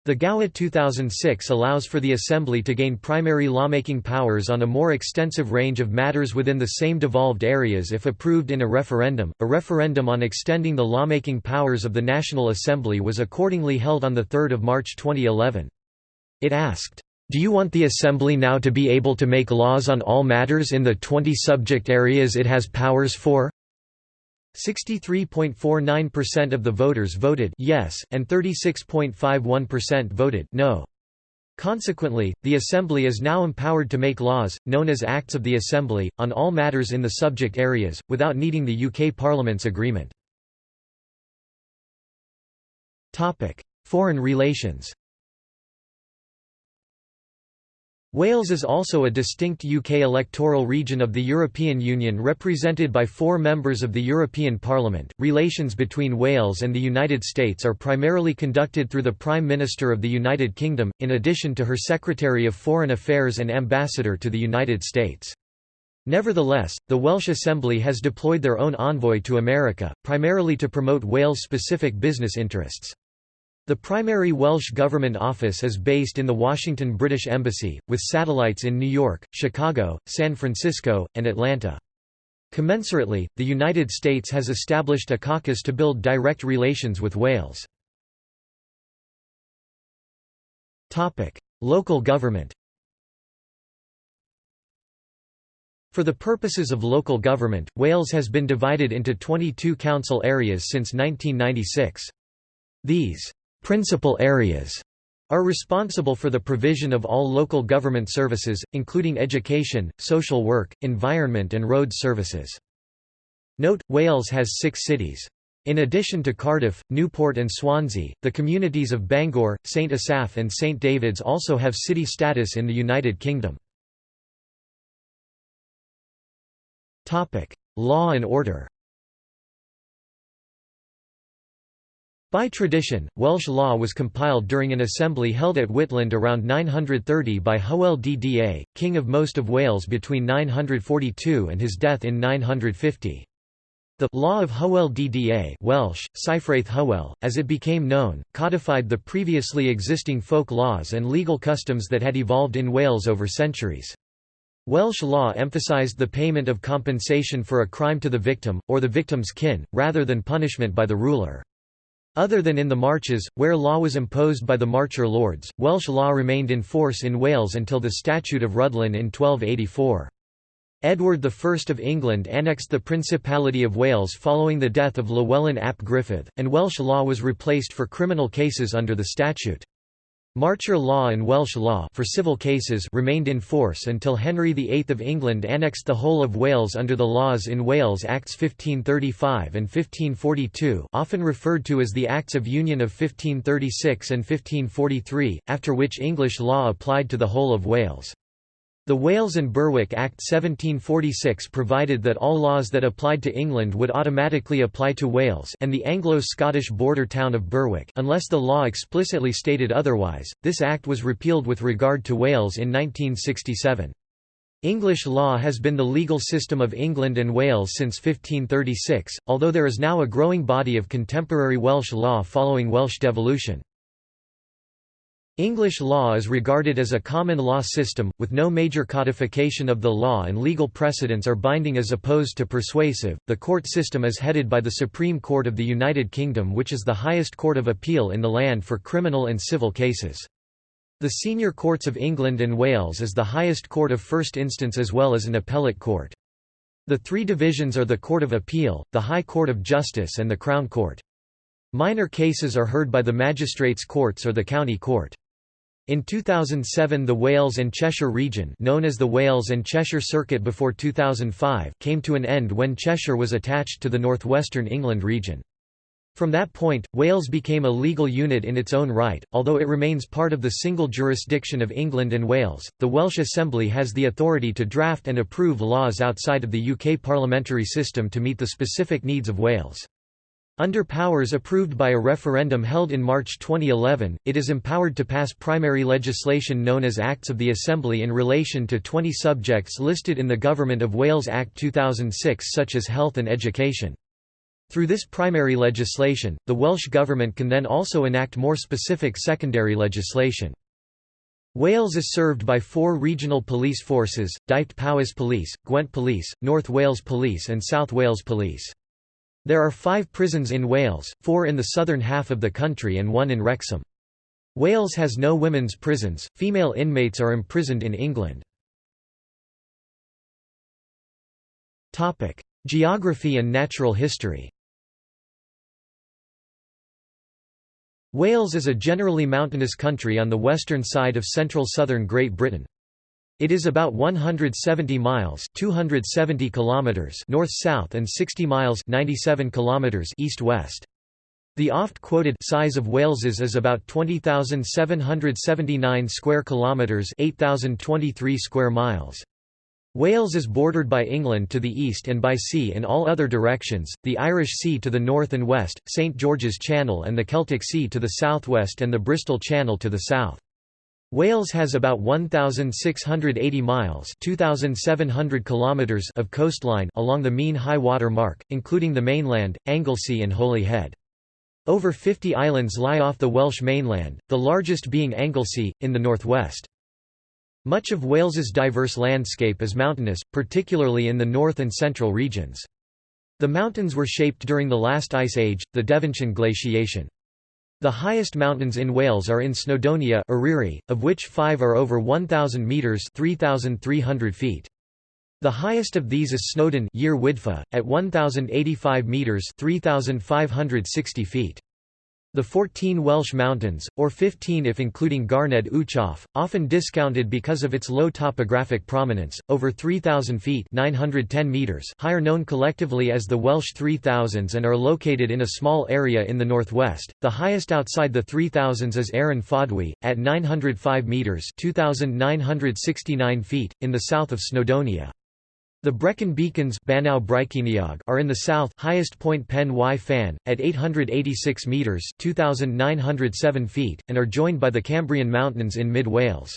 The GoWA 2006 allows for the Assembly to gain primary lawmaking powers on a more extensive range of matters within the same devolved areas if approved in a referendum. A referendum on extending the lawmaking powers of the National Assembly was accordingly held on 3 March 2011. It asked, Do you want the Assembly now to be able to make laws on all matters in the 20 subject areas it has powers for? 63.49% of the voters voted yes, and 36.51% voted no. Consequently, the Assembly is now empowered to make laws, known as Acts of the Assembly, on all matters in the subject areas, without needing the UK Parliament's agreement. Foreign relations Wales is also a distinct UK electoral region of the European Union represented by four members of the European Parliament. Relations between Wales and the United States are primarily conducted through the Prime Minister of the United Kingdom, in addition to her Secretary of Foreign Affairs and Ambassador to the United States. Nevertheless, the Welsh Assembly has deployed their own envoy to America, primarily to promote Wales-specific business interests. The primary Welsh Government office is based in the Washington British Embassy, with satellites in New York, Chicago, San Francisco, and Atlanta. Commensurately, the United States has established a caucus to build direct relations with Wales. Local government For the purposes of local government, Wales has been divided into 22 council areas since 1996. These Principal areas are responsible for the provision of all local government services, including education, social work, environment and road services. Note, Wales has six cities. In addition to Cardiff, Newport and Swansea, the communities of Bangor, St Asaph and St David's also have city status in the United Kingdom. Law and order By tradition, Welsh law was compiled during an assembly held at Whitland around 930 by Hywel Dda, king of most of Wales between 942 and his death in 950. The Law of Hywel Dda Welsh, Hywel, as it became known, codified the previously existing folk laws and legal customs that had evolved in Wales over centuries. Welsh law emphasised the payment of compensation for a crime to the victim, or the victim's kin, rather than punishment by the ruler. Other than in the Marches, where law was imposed by the Marcher lords, Welsh law remained in force in Wales until the Statute of Rhuddlan in 1284. Edward I of England annexed the Principality of Wales following the death of Llywelyn ap Gruffudd, and Welsh law was replaced for criminal cases under the statute. Marcher law and Welsh law for civil cases remained in force until Henry VIII of England annexed the whole of Wales under the Laws in Wales Acts 1535 and 1542 often referred to as the Acts of Union of 1536 and 1543, after which English law applied to the whole of Wales. The Wales and Berwick Act 1746 provided that all laws that applied to England would automatically apply to Wales and the Anglo-Scottish border town of Berwick unless the law explicitly stated otherwise. This act was repealed with regard to Wales in 1967. English law has been the legal system of England and Wales since 1536, although there is now a growing body of contemporary Welsh law following Welsh devolution. English law is regarded as a common law system, with no major codification of the law and legal precedents are binding as opposed to persuasive. The court system is headed by the Supreme Court of the United Kingdom, which is the highest court of appeal in the land for criminal and civil cases. The Senior Courts of England and Wales is the highest court of first instance as well as an appellate court. The three divisions are the Court of Appeal, the High Court of Justice and the Crown Court. Minor cases are heard by the magistrates' courts or the county court. In 2007 the Wales and Cheshire region known as the Wales and Cheshire Circuit before 2005 came to an end when Cheshire was attached to the northwestern England region. From that point, Wales became a legal unit in its own right, although it remains part of the single jurisdiction of England and Wales. The Welsh Assembly has the authority to draft and approve laws outside of the UK parliamentary system to meet the specific needs of Wales. Under powers approved by a referendum held in March 2011, it is empowered to pass primary legislation known as Acts of the Assembly in relation to 20 subjects listed in the Government of Wales Act 2006 such as health and education. Through this primary legislation, the Welsh Government can then also enact more specific secondary legislation. Wales is served by four regional police forces, Dyfed Powys Police, Gwent Police, North Wales Police and South Wales Police. There are five prisons in Wales, four in the southern half of the country and one in Wrexham. Wales has no women's prisons, female inmates are imprisoned in England. Geography and natural history Wales is a generally mountainous country on the western side of central southern Great Britain. It is about 170 miles (270 kilometers) north-south and 60 miles (97 kilometers) east-west. The oft-quoted size of Wales's is about 20,779 square kilometers, 8,023 square miles. Wales is bordered by England to the east and by sea in all other directions, the Irish Sea to the north and west, St George's Channel and the Celtic Sea to the southwest and the Bristol Channel to the south. Wales has about 1,680 miles 2,700 kilometers of coastline along the mean high water mark, including the mainland, Anglesey and Holyhead. Over 50 islands lie off the Welsh mainland, the largest being Anglesey, in the northwest. Much of Wales's diverse landscape is mountainous, particularly in the north and central regions. The mountains were shaped during the last ice age, the Devensian glaciation. The highest mountains in Wales are in Snowdonia Eryri, of which five are over 1,000 metres 3,300 feet. The highest of these is Snowdon at 1,085 metres 3,560 feet. The 14 Welsh mountains, or 15 if including Garnedd Uchaf, often discounted because of its low topographic prominence, over 3,000 feet 910 meters higher known collectively as the Welsh 3000s and are located in a small area in the northwest. The highest outside the 3000s is Aran Fawddwy, at 905 meters 2,969 feet, in the south of Snowdonia. The Brecon Beacons are in the south highest point Pen y Fan, at 886 metres 2,907 feet, and are joined by the Cambrian Mountains in mid-Wales.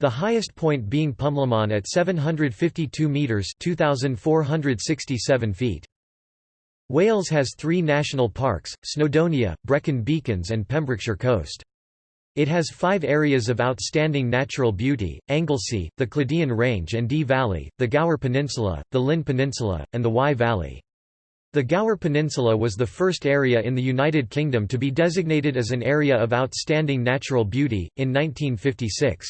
The highest point being Pumlumon at 752 metres 2,467 feet. Wales has three national parks, Snowdonia, Brecon Beacons and Pembrokeshire Coast. It has five areas of outstanding natural beauty, Anglesey, the Clwydian Range and Dee Valley, the Gower Peninsula, the Llŷn Peninsula, and the Wye Valley. The Gower Peninsula was the first area in the United Kingdom to be designated as an Area of Outstanding Natural Beauty, in 1956.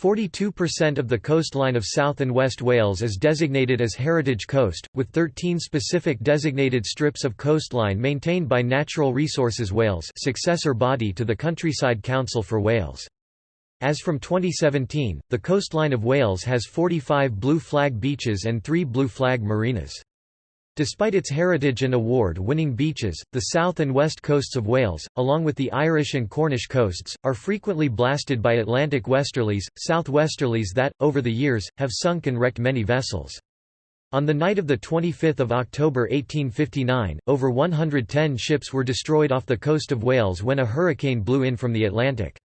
42% of the coastline of South and West Wales is designated as Heritage Coast, with 13 specific designated strips of coastline maintained by Natural Resources Wales successor body to the Countryside Council for Wales. As from 2017, the coastline of Wales has 45 blue flag beaches and 3 blue flag marinas. Despite its heritage and award-winning beaches, the south and west coasts of Wales, along with the Irish and Cornish coasts, are frequently blasted by Atlantic westerlies, southwesterlies that, over the years, have sunk and wrecked many vessels. On the night of 25 October 1859, over 110 ships were destroyed off the coast of Wales when a hurricane blew in from the Atlantic.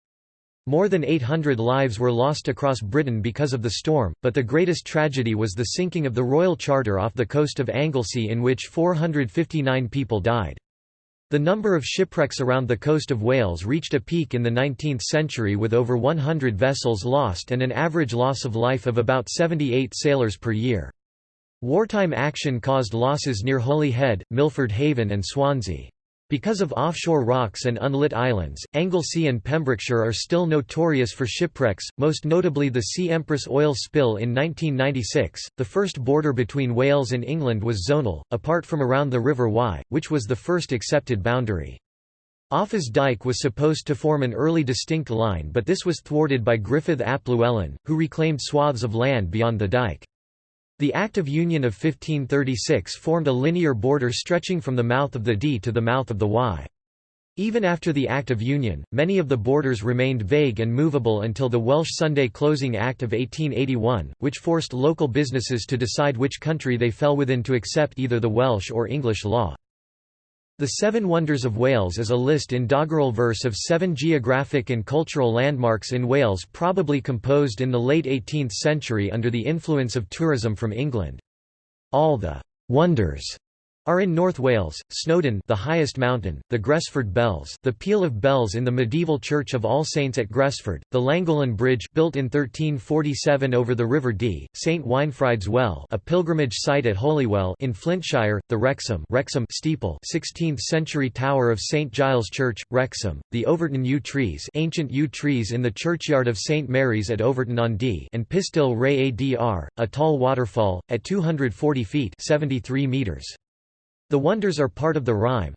More than 800 lives were lost across Britain because of the storm, but the greatest tragedy was the sinking of the Royal Charter off the coast of Anglesey in which 459 people died. The number of shipwrecks around the coast of Wales reached a peak in the 19th century with over 100 vessels lost and an average loss of life of about 78 sailors per year. Wartime action caused losses near Holyhead, Milford Haven and Swansea. Because of offshore rocks and unlit islands, Anglesey and Pembrokeshire are still notorious for shipwrecks, most notably the Sea Empress oil spill in 1996. The first border between Wales and England was zonal, apart from around the River Wye, which was the first accepted boundary. Offa's Dyke was supposed to form an early distinct line but this was thwarted by Gruffydd ap Llywelyn, who reclaimed swaths of land beyond the dyke. The Act of Union of 1536 formed a linear border stretching from the mouth of the Dee to the mouth of the Wye. Even after the Act of Union, many of the borders remained vague and movable until the Welsh Sunday Closing Act of 1881, which forced local businesses to decide which country they fell within to accept either the Welsh or English law. The Seven Wonders of Wales is a list in doggerel verse of seven geographic and cultural landmarks in Wales probably composed in the late 18th century under the influence of tourism from England. All the «wonders» are in North Wales, Snowdon the highest mountain, the Gresford Bells the peal of bells in the medieval Church of All Saints at Gresford, the Llangollen Bridge built in 1347 over the River Dee, St Winefride's Well a pilgrimage site at Holywell in Flintshire, the Wrexham, Wrexham steeple 16th-century tower of St Giles Church, Wrexham, the Overton yew trees ancient yew trees in the churchyard of St Mary's at Overton-on-Dee and Pistyll Rhaeadr, a tall waterfall, at 240 feet 73 meters. The wonders are part of the rhyme.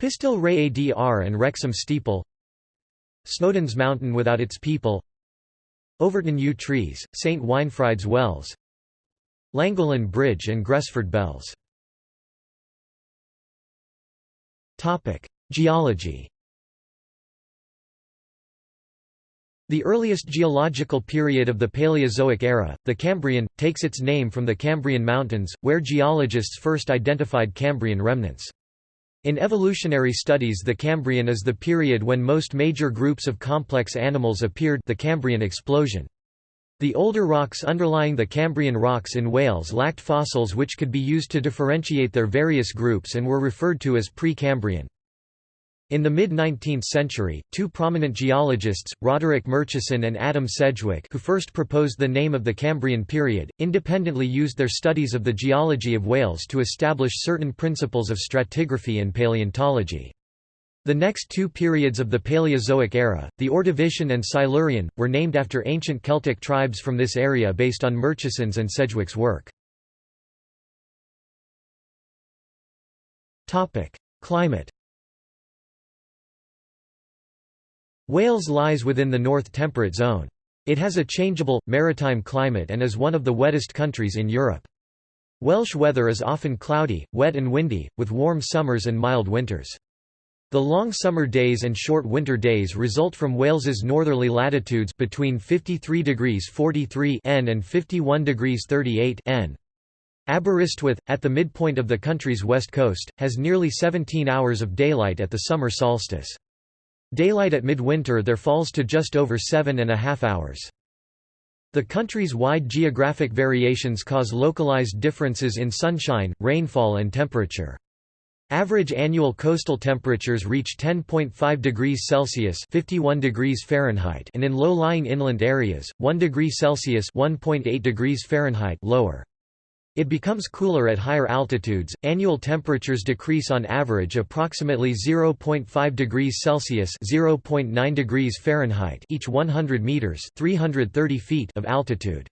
Pistyll Rhaeadr and Wrexham Steeple. Snowdon's Mountain without its people. Overton Yew Trees, St Winefride's Wells. Llangollen Bridge and Gresford Bells. Geology The earliest geological period of the Paleozoic era, the Cambrian, takes its name from the Cambrian Mountains, where geologists first identified Cambrian remnants. In evolutionary studies the Cambrian is the period when most major groups of complex animals appeared the Cambrian explosion. The older rocks underlying the Cambrian rocks in Wales lacked fossils which could be used to differentiate their various groups and were referred to as pre-Cambrian. In the mid-19th century, two prominent geologists, Roderick Murchison and Adam Sedgwick who first proposed the name of the Cambrian period, independently used their studies of the geology of Wales to establish certain principles of stratigraphy and paleontology. The next two periods of the Paleozoic era, the Ordovician and Silurian, were named after ancient Celtic tribes from this area based on Murchison's and Sedgwick's work. Climate Wales lies within the North Temperate Zone. It has a changeable, maritime climate and is one of the wettest countries in Europe. Welsh weather is often cloudy, wet and windy, with warm summers and mild winters. The long summer days and short winter days result from Wales's northerly latitudes between 53 degrees 43 N and 51 degrees 38 N. Aberystwyth, at the midpoint of the country's west coast, has nearly 17 hours of daylight at the summer solstice. Daylight at midwinter there falls to just over seven and a half hours. The country's wide geographic variations cause localized differences in sunshine, rainfall and temperature. Average annual coastal temperatures reach 10.5 degrees Celsius (51 degrees Fahrenheit) and in low-lying inland areas, 1 degree Celsius (1.8 degrees Fahrenheit) lower. It becomes cooler at higher altitudes. Annual temperatures decrease on average approximately 0.5 degrees Celsius (0.9 degrees Fahrenheit) each 100 meters (330 feet) of altitude.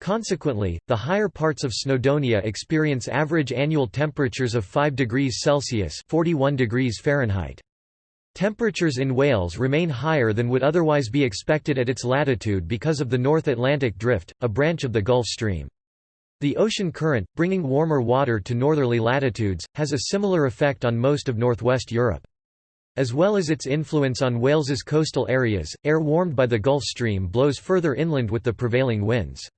Consequently, the higher parts of Snowdonia experience average annual temperatures of 5 degrees Celsius (41 degrees Fahrenheit). Temperatures in Wales remain higher than would otherwise be expected at its latitude because of the North Atlantic Drift, a branch of the Gulf Stream. The ocean current, bringing warmer water to northerly latitudes, has a similar effect on most of northwest Europe. As well as its influence on Wales's coastal areas, air warmed by the Gulf Stream blows further inland with the prevailing winds.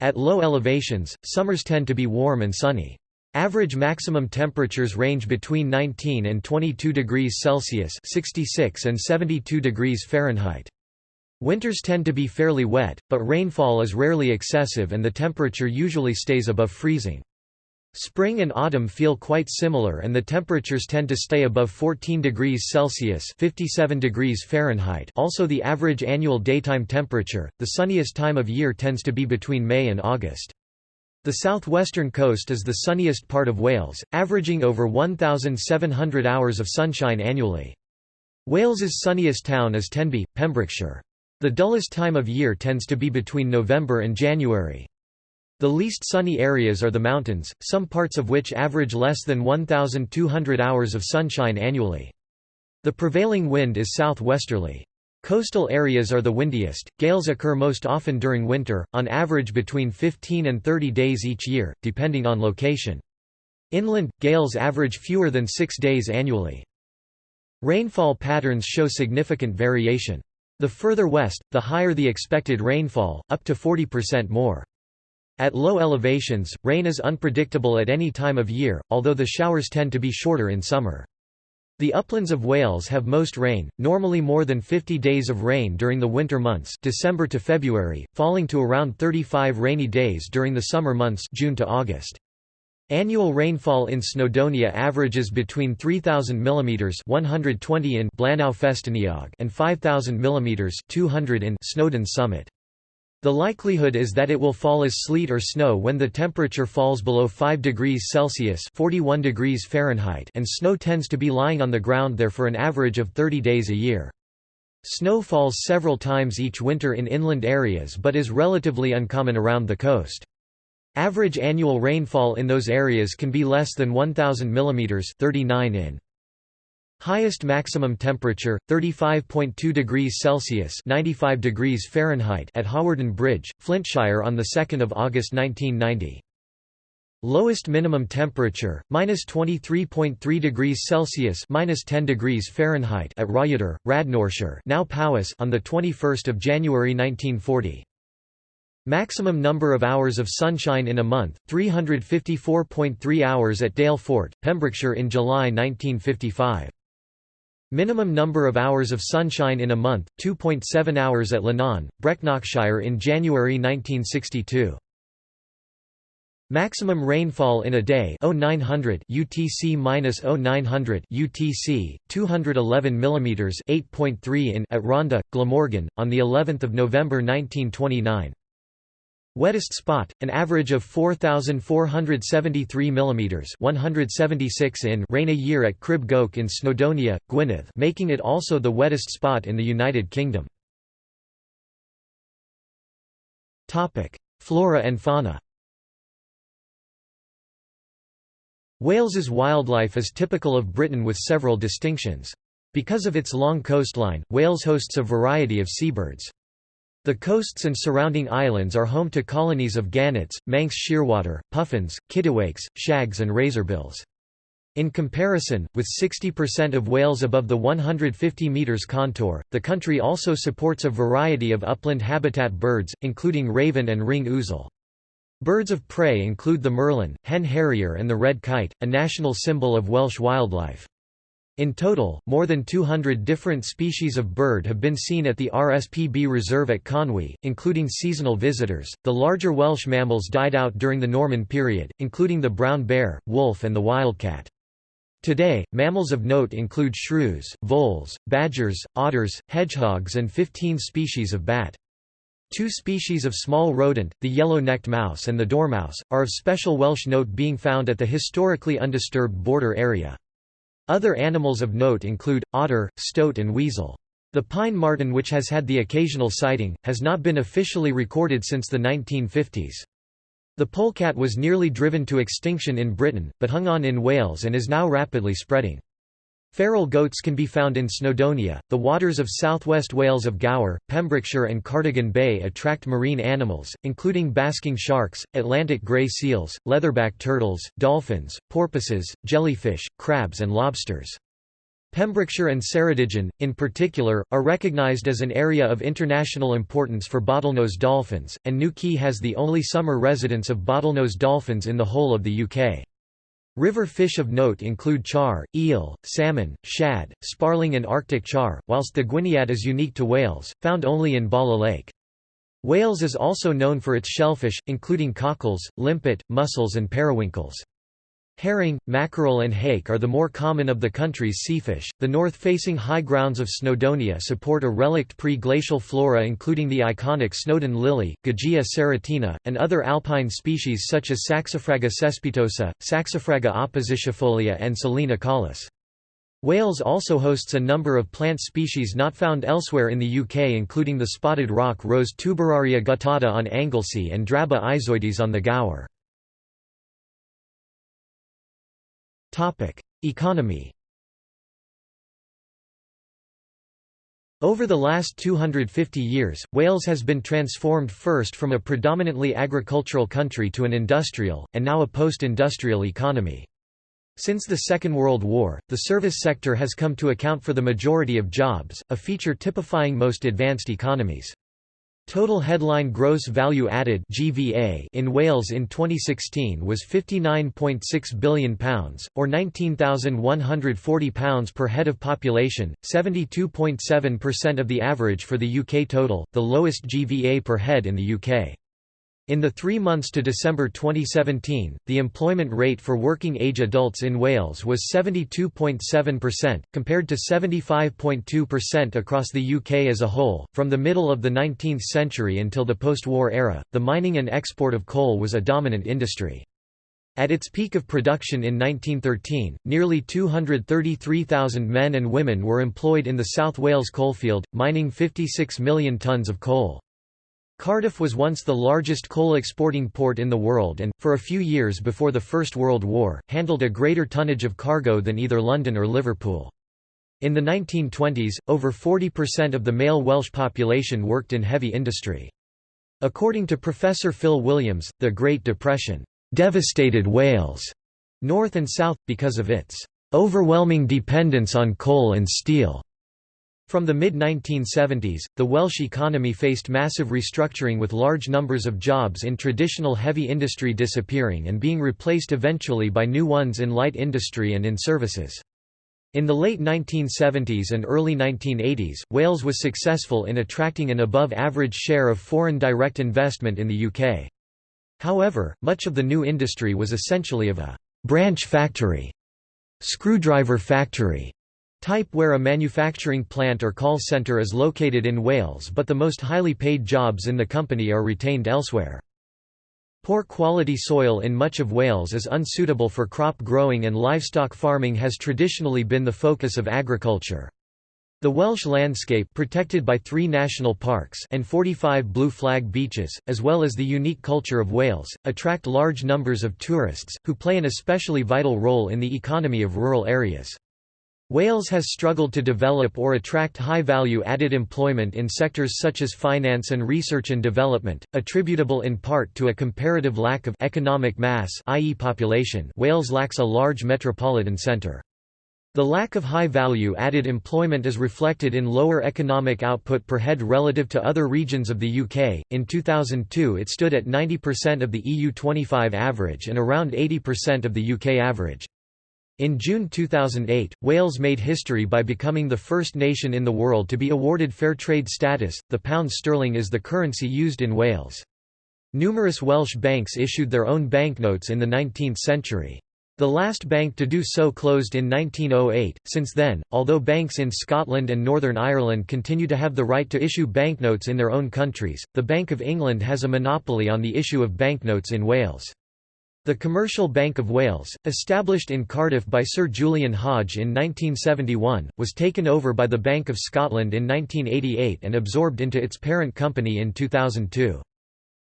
At low elevations, summers tend to be warm and sunny. Average maximum temperatures range between 19 and 22 degrees Celsius (66 and 72 degrees Fahrenheit). Winters tend to be fairly wet, but rainfall is rarely excessive and the temperature usually stays above freezing. Spring and autumn feel quite similar and the temperatures tend to stay above 14 degrees Celsius 57 degrees Fahrenheit also the average annual daytime temperature, the sunniest time of year tends to be between May and August. The southwestern coast is the sunniest part of Wales, averaging over 1,700 hours of sunshine annually. Wales's sunniest town is Tenby, Pembrokeshire. The dullest time of year tends to be between November and January. The least sunny areas are the mountains, some parts of which average less than 1,200 hours of sunshine annually. The prevailing wind is southwesterly. Coastal areas are the windiest. Gales occur most often during winter, on average between 15 and 30 days each year, depending on location. Inland, gales average fewer than six days annually. Rainfall patterns show significant variation. The further west, the higher the expected rainfall, up to 40% more. At low elevations, rain is unpredictable at any time of year, although the showers tend to be shorter in summer. The uplands of Wales have most rain, normally more than 50 days of rain during the winter months December to February, falling to around 35 rainy days during the summer months June to August. Annual rainfall in Snowdonia averages between 3000 mm 120 in Blaenau and 5000 mm 200 in Snowdon Summit. The likelihood is that it will fall as sleet or snow when the temperature falls below 5 degrees Celsius 41 degrees Fahrenheit and snow tends to be lying on the ground there for an average of 30 days a year. Snow falls several times each winter in inland areas but is relatively uncommon around the coast. Average annual rainfall in those areas can be less than 1000 mm 39 in. Highest maximum temperature 35.2 degrees Celsius 95 degrees Fahrenheit at Hawarden Bridge, Flintshire on the 2nd of August 1990. Lowest minimum temperature minus 23.3 degrees Celsius minus 10 degrees Fahrenheit at Rhayader, Radnorshire, now Powys on the 21st of January 1940. Maximum number of hours of sunshine in a month 354.3 hours at Dale Fort, Pembrokeshire in July 1955. Minimum number of hours of sunshine in a month 2.7 hours at Llwynon, Brecknockshire in January 1962. Maximum rainfall in a day 0900 UTC-0900 UTC 211 mm 8.3 in at Rhondda, Glamorgan on the 11th of November 1929 Wettest spot an average of 4473 mm 176 in rain a year at Crib Goch in Snowdonia Gwynedd making it also the wettest spot in the United Kingdom Flora and fauna Wales's wildlife is typical of Britain with several distinctions. Because of its long coastline, Wales hosts a variety of seabirds. The coasts and surrounding islands are home to colonies of gannets, manx shearwater, puffins, kittiwakes, shags and razorbills. In comparison, with 60% of Wales above the 150 metres contour, the country also supports a variety of upland habitat birds, including raven and ring ouzel. Birds of prey include the merlin, hen harrier and the red kite, a national symbol of Welsh wildlife. In total, more than 200 different species of bird have been seen at the RSPB Reserve at Conwy, including seasonal visitors. The larger Welsh mammals died out during the Norman period, including the brown bear, wolf, and the wildcat. Today, mammals of note include shrews, voles, badgers, otters, hedgehogs, and 15 species of bat. Two species of small rodent, the yellow-necked mouse and the dormouse, are of special Welsh note being found at the historically undisturbed border area. Other animals of note include, otter, stoat and weasel. The pine marten which has had the occasional sighting, has not been officially recorded since the 1950s. The polecat was nearly driven to extinction in Britain, but hung on in Wales and is now rapidly spreading. Feral goats can be found in Snowdonia. The waters of southwest Wales of Gower, Pembrokeshire, and Cardigan Bay attract marine animals, including basking sharks, Atlantic grey seals, leatherback turtles, dolphins, porpoises, jellyfish, crabs, and lobsters. Pembrokeshire and Ceredigion, in particular, are recognised as an area of international importance for bottlenose dolphins, and New Quay has the only summer residence of bottlenose dolphins in the whole of the UK. River fish of note include char, eel, salmon, shad, sparling and arctic char, whilst the gwyniad is unique to Wales, found only in Bala Lake. Wales is also known for its shellfish, including cockles, limpet, mussels and periwinkles. Herring, mackerel, and hake are the more common of the country's seafish. The north facing high grounds of Snowdonia support a relict pre glacial flora including the iconic Snowdon lily, Gagea serotina, and other alpine species such as Saxifraga cespitosa, Saxifraga oppositifolia, and Silene acaulis. Wales also hosts a number of plant species not found elsewhere in the UK, including the spotted rock rose Tuberaria guttata on Anglesey and Draba aizoides on the Gower. Economy Over the last 250 years, Wales has been transformed first from a predominantly agricultural country to an industrial, and now a post-industrial economy. Since the Second World War, the service sector has come to account for the majority of jobs, a feature typifying most advanced economies. Total headline gross value added (GVA) in Wales in 2016 was 59.6 billion pounds or 19,140 pounds per head of population, 72.7% of the average for the UK total, the lowest GVA per head in the UK. In the three months to December 2017, the employment rate for working-age adults in Wales was 72.7%, compared to 75.2% across the UK as a whole. From the middle of the 19th century until the post-war era, the mining and export of coal was a dominant industry. At its peak of production in 1913, nearly 233,000 men and women were employed in the South Wales coalfield, mining 56 million tonnes of coal. Cardiff was once the largest coal exporting port in the world and, for a few years before the First World War, handled a greater tonnage of cargo than either London or Liverpool. In the 1920s, over 40% of the male Welsh population worked in heavy industry. According to Professor Phil Williams, the Great Depression devastated Wales, north and south, because of its overwhelming dependence on coal and steel. From the mid-1970s, the Welsh economy faced massive restructuring with large numbers of jobs in traditional heavy industry disappearing and being replaced eventually by new ones in light industry and in services. In the late 1970s and early 1980s, Wales was successful in attracting an above-average share of foreign direct investment in the UK. However, much of the new industry was essentially of a «branch factory» screwdriver factory type where a manufacturing plant or call centre is located in Wales but the most highly paid jobs in the company are retained elsewhere. Poor quality soil in much of Wales is unsuitable for crop growing and livestock farming has traditionally been the focus of agriculture. The Welsh landscape protected by three national parks and 45 blue flag beaches, as well as the unique culture of Wales, attract large numbers of tourists, who play an especially vital role in the economy of rural areas. Wales has struggled to develop or attract high-value added employment in sectors such as finance and research and development, attributable in part to a comparative lack of economic mass i.e. population Wales lacks a large metropolitan centre. The lack of high-value added employment is reflected in lower economic output per head relative to other regions of the UK. In 2002 it stood at 90% of the EU 25 average and around 80% of the UK average. In June 2008, Wales made history by becoming the first nation in the world to be awarded fair trade status. The pound sterling is the currency used in Wales. Numerous Welsh banks issued their own banknotes in the 19th century. The last bank to do so closed in 1908. Since then, although banks in Scotland and Northern Ireland continue to have the right to issue banknotes in their own countries, the Bank of England has a monopoly on the issue of banknotes in Wales. The Commercial Bank of Wales, established in Cardiff by Sir Julian Hodge in 1971, was taken over by the Bank of Scotland in 1988 and absorbed into its parent company in 2002.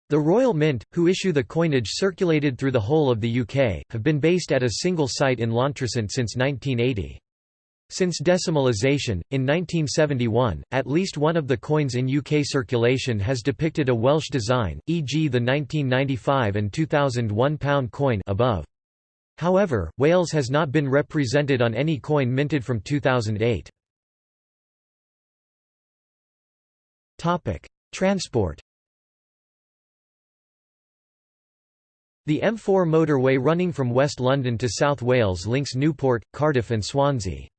The Royal Mint, who issue the coinage circulated through the whole of the UK, have been based at a single site in Llantrisant since 1980. Since decimalisation, in 1971, at least one of the coins in UK circulation has depicted a Welsh design, e.g. the 1995 and 2001 pound coin above. However, Wales has not been represented on any coin minted from 2008. Transport The M4 motorway running from West London to South Wales links Newport, Cardiff and Swansea.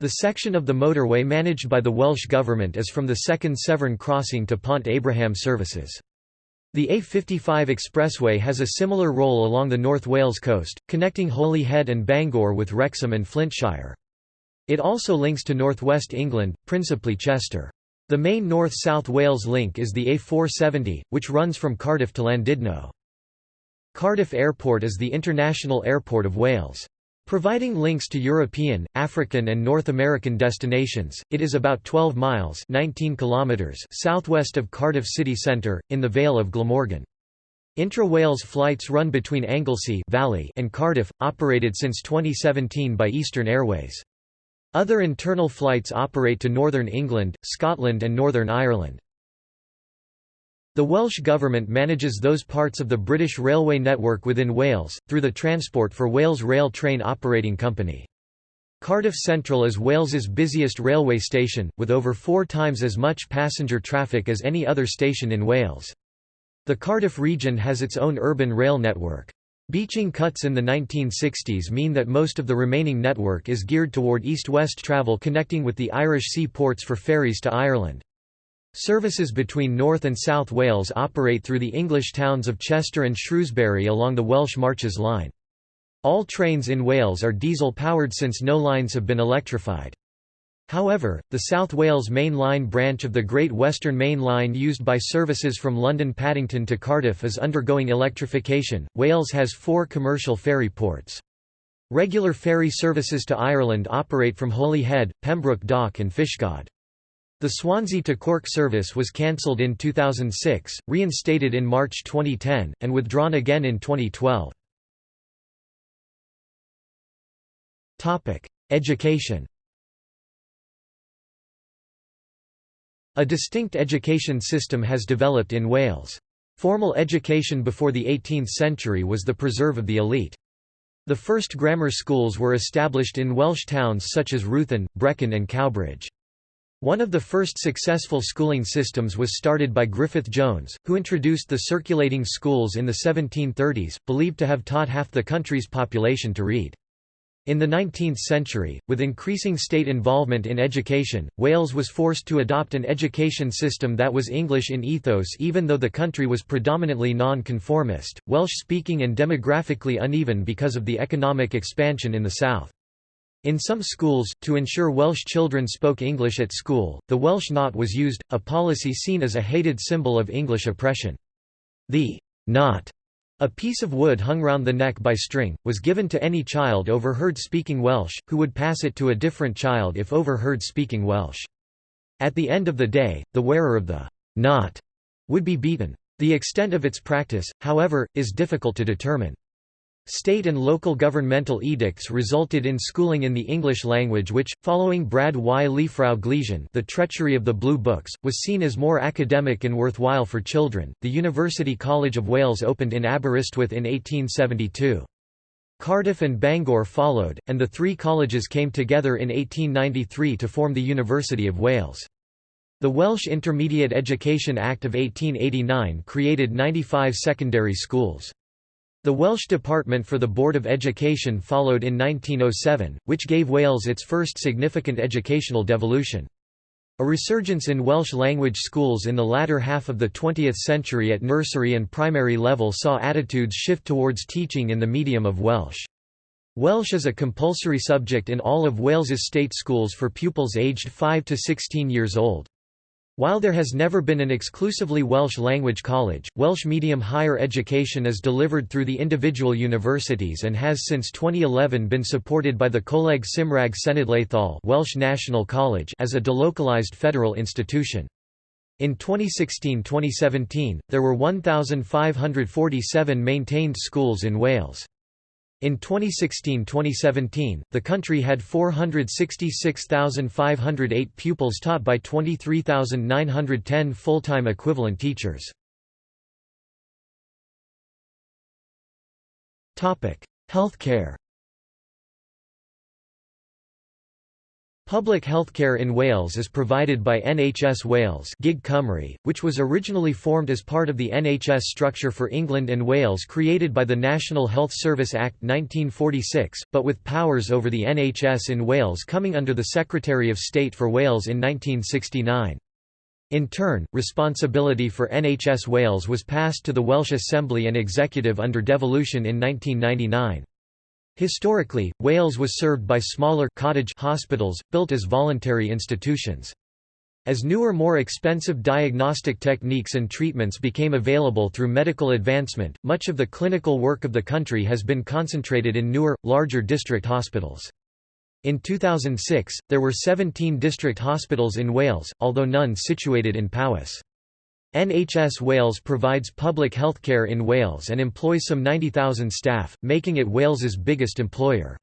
The section of the motorway managed by the Welsh Government is from the second Severn crossing to Pont Abraham services. The A55 expressway has a similar role along the North Wales coast, connecting Holyhead and Bangor with Wrexham and Flintshire. It also links to northwest England, principally Chester. The main north-south Wales link is the A470, which runs from Cardiff to Llandudno. Cardiff Airport is the international airport of Wales. Providing links to European, African and North American destinations, it is about 12 miles 19 kilometers southwest of Cardiff city centre, in the Vale of Glamorgan. Intra-Wales flights run between Anglesey Valley and Cardiff, operated since 2017 by Eastern Airways. Other internal flights operate to Northern England, Scotland and Northern Ireland. The Welsh Government manages those parts of the British railway network within Wales, through the Transport for Wales Rail Train Operating Company. Cardiff Central is Wales's busiest railway station, with over four times as much passenger traffic as any other station in Wales. The Cardiff region has its own urban rail network. Beeching cuts in the 1960s mean that most of the remaining network is geared toward east-west travel connecting with the Irish sea ports for ferries to Ireland. Services between North and South Wales operate through the English towns of Chester and Shrewsbury along the Welsh Marches Line. All trains in Wales are diesel-powered since no lines have been electrified. However, the South Wales Main Line branch of the Great Western Main Line used by services from London Paddington to Cardiff is undergoing electrification. Wales has four commercial ferry ports. Regular ferry services to Ireland operate from Holyhead, Pembroke Dock and Fishguard. The Swansea to Cork service was cancelled in 2006, reinstated in March 2010, and withdrawn again in 2012. Education A distinct education system has developed in Wales. Formal education before the 18th century was the preserve of the elite. The first grammar schools were established in Welsh towns such as Ruthin, Brecon and Cowbridge. One of the first successful schooling systems was started by Griffith Jones, who introduced the circulating schools in the 1730s, believed to have taught half the country's population to read. In the 19th century, with increasing state involvement in education, Wales was forced to adopt an education system that was English in ethos even though the country was predominantly non-conformist, Welsh-speaking and demographically uneven because of the economic expansion in the south. In some schools, to ensure Welsh children spoke English at school, the Welsh knot was used, a policy seen as a hated symbol of English oppression. The knot, a piece of wood hung round the neck by string, was given to any child overheard speaking Welsh, who would pass it to a different child if overheard speaking Welsh. At the end of the day, the wearer of the knot would be beaten. The extent of its practice, however, is difficult to determine. State and local governmental edicts resulted in schooling in the English language which, following Brad y Llyfrau Gleision The Treachery of the Blue Books, was seen as more academic and worthwhile for children. The University College of Wales opened in Aberystwyth in 1872. Cardiff and Bangor followed, and the three colleges came together in 1893 to form the University of Wales. The Welsh Intermediate Education Act of 1889 created 95 secondary schools. The Welsh Department for the Board of Education followed in 1907, which gave Wales its first significant educational devolution. A resurgence in Welsh language schools in the latter half of the 20th century at nursery and primary level saw attitudes shift towards teaching in the medium of Welsh. Welsh is a compulsory subject in all of Wales's state schools for pupils aged 5 to 16 years old. While there has never been an exclusively Welsh language college, Welsh medium higher education is delivered through the individual universities and has since 2011 been supported by the Coleg Cymraeg Cenedlaethol Welsh National College as a delocalised federal institution. In 2016–2017, there were 1,547 maintained schools in Wales. In 2016–2017, the country had 466,508 pupils taught by 23,910 full-time equivalent teachers. Healthcare Public healthcare in Wales is provided by NHS Wales Gig Cymru, which was originally formed as part of the NHS structure for England and Wales created by the National Health Service Act 1946, but with powers over the NHS in Wales coming under the Secretary of State for Wales in 1969. In turn, responsibility for NHS Wales was passed to the Welsh Assembly and Executive under devolution in 1999. Historically, Wales was served by smaller cottage hospitals, built as voluntary institutions. As newer more expensive diagnostic techniques and treatments became available through medical advancement, much of the clinical work of the country has been concentrated in newer, larger district hospitals. In 2006, there were 17 district hospitals in Wales, although none situated in Powys. NHS Wales provides public healthcare in Wales and employs some 90,000 staff, making it Wales's biggest employer.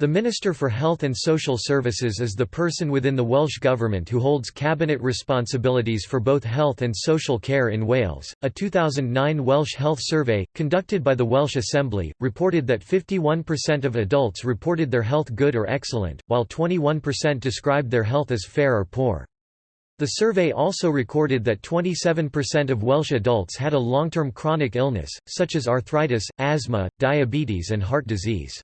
The Minister for Health and Social Services is the person within the Welsh Government who holds cabinet responsibilities for both health and social care in Wales. A 2009 Welsh Health Survey, conducted by the Welsh Assembly, reported that 51% of adults reported their health good or excellent, while 21% described their health as fair or poor. The survey also recorded that 27% of Welsh adults had a long-term chronic illness, such as arthritis, asthma, diabetes and heart disease.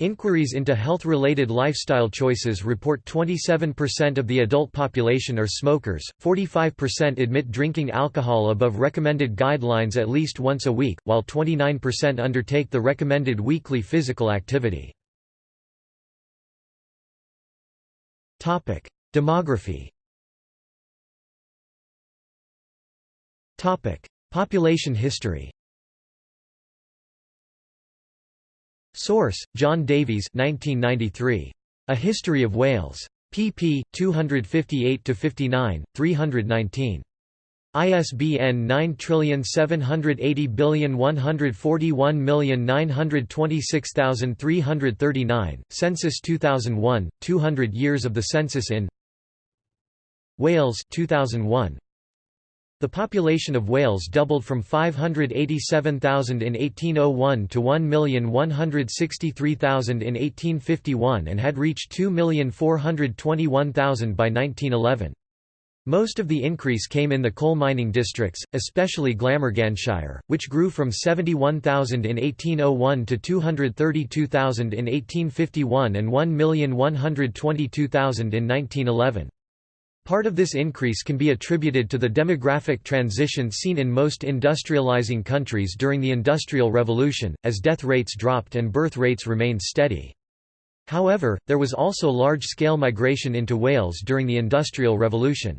Inquiries into health-related lifestyle choices report 27% of the adult population are smokers, 45% admit drinking alcohol above recommended guidelines at least once a week, while 29% undertake the recommended weekly physical activity. Demography Topic: Population history. Source: John Davies, 1993. A History of Wales. pp. 258–59, 319. ISBN 9780141926339, Census 2001, 200 years of the census in Wales 2001, The population of Wales doubled from 587,000 in 1801 to 1,163,000 in 1851 and had reached 2,421,000 by 1911. Most of the increase came in the coal mining districts, especially Glamorganshire, which grew from 71,000 in 1801 to 232,000 in 1851 and 1,122,000 in 1911. Part of this increase can be attributed to the demographic transition seen in most industrializing countries during the Industrial Revolution, as death rates dropped and birth rates remained steady. However, there was also large-scale migration into Wales during the Industrial Revolution.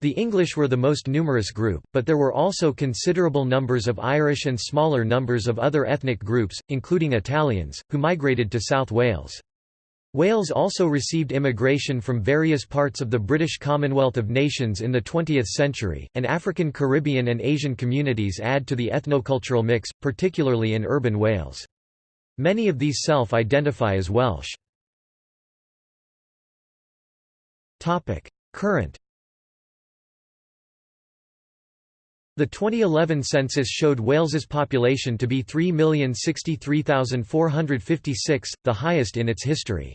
The English were the most numerous group, but there were also considerable numbers of Irish and smaller numbers of other ethnic groups, including Italians, who migrated to South Wales. Wales also received immigration from various parts of the British Commonwealth of Nations in the 20th century, and African Caribbean and Asian communities add to the ethnocultural mix, particularly in urban Wales. Many of these self-identify as Welsh. Current The 2011 census showed Wales's population to be 3,063,456, the highest in its history.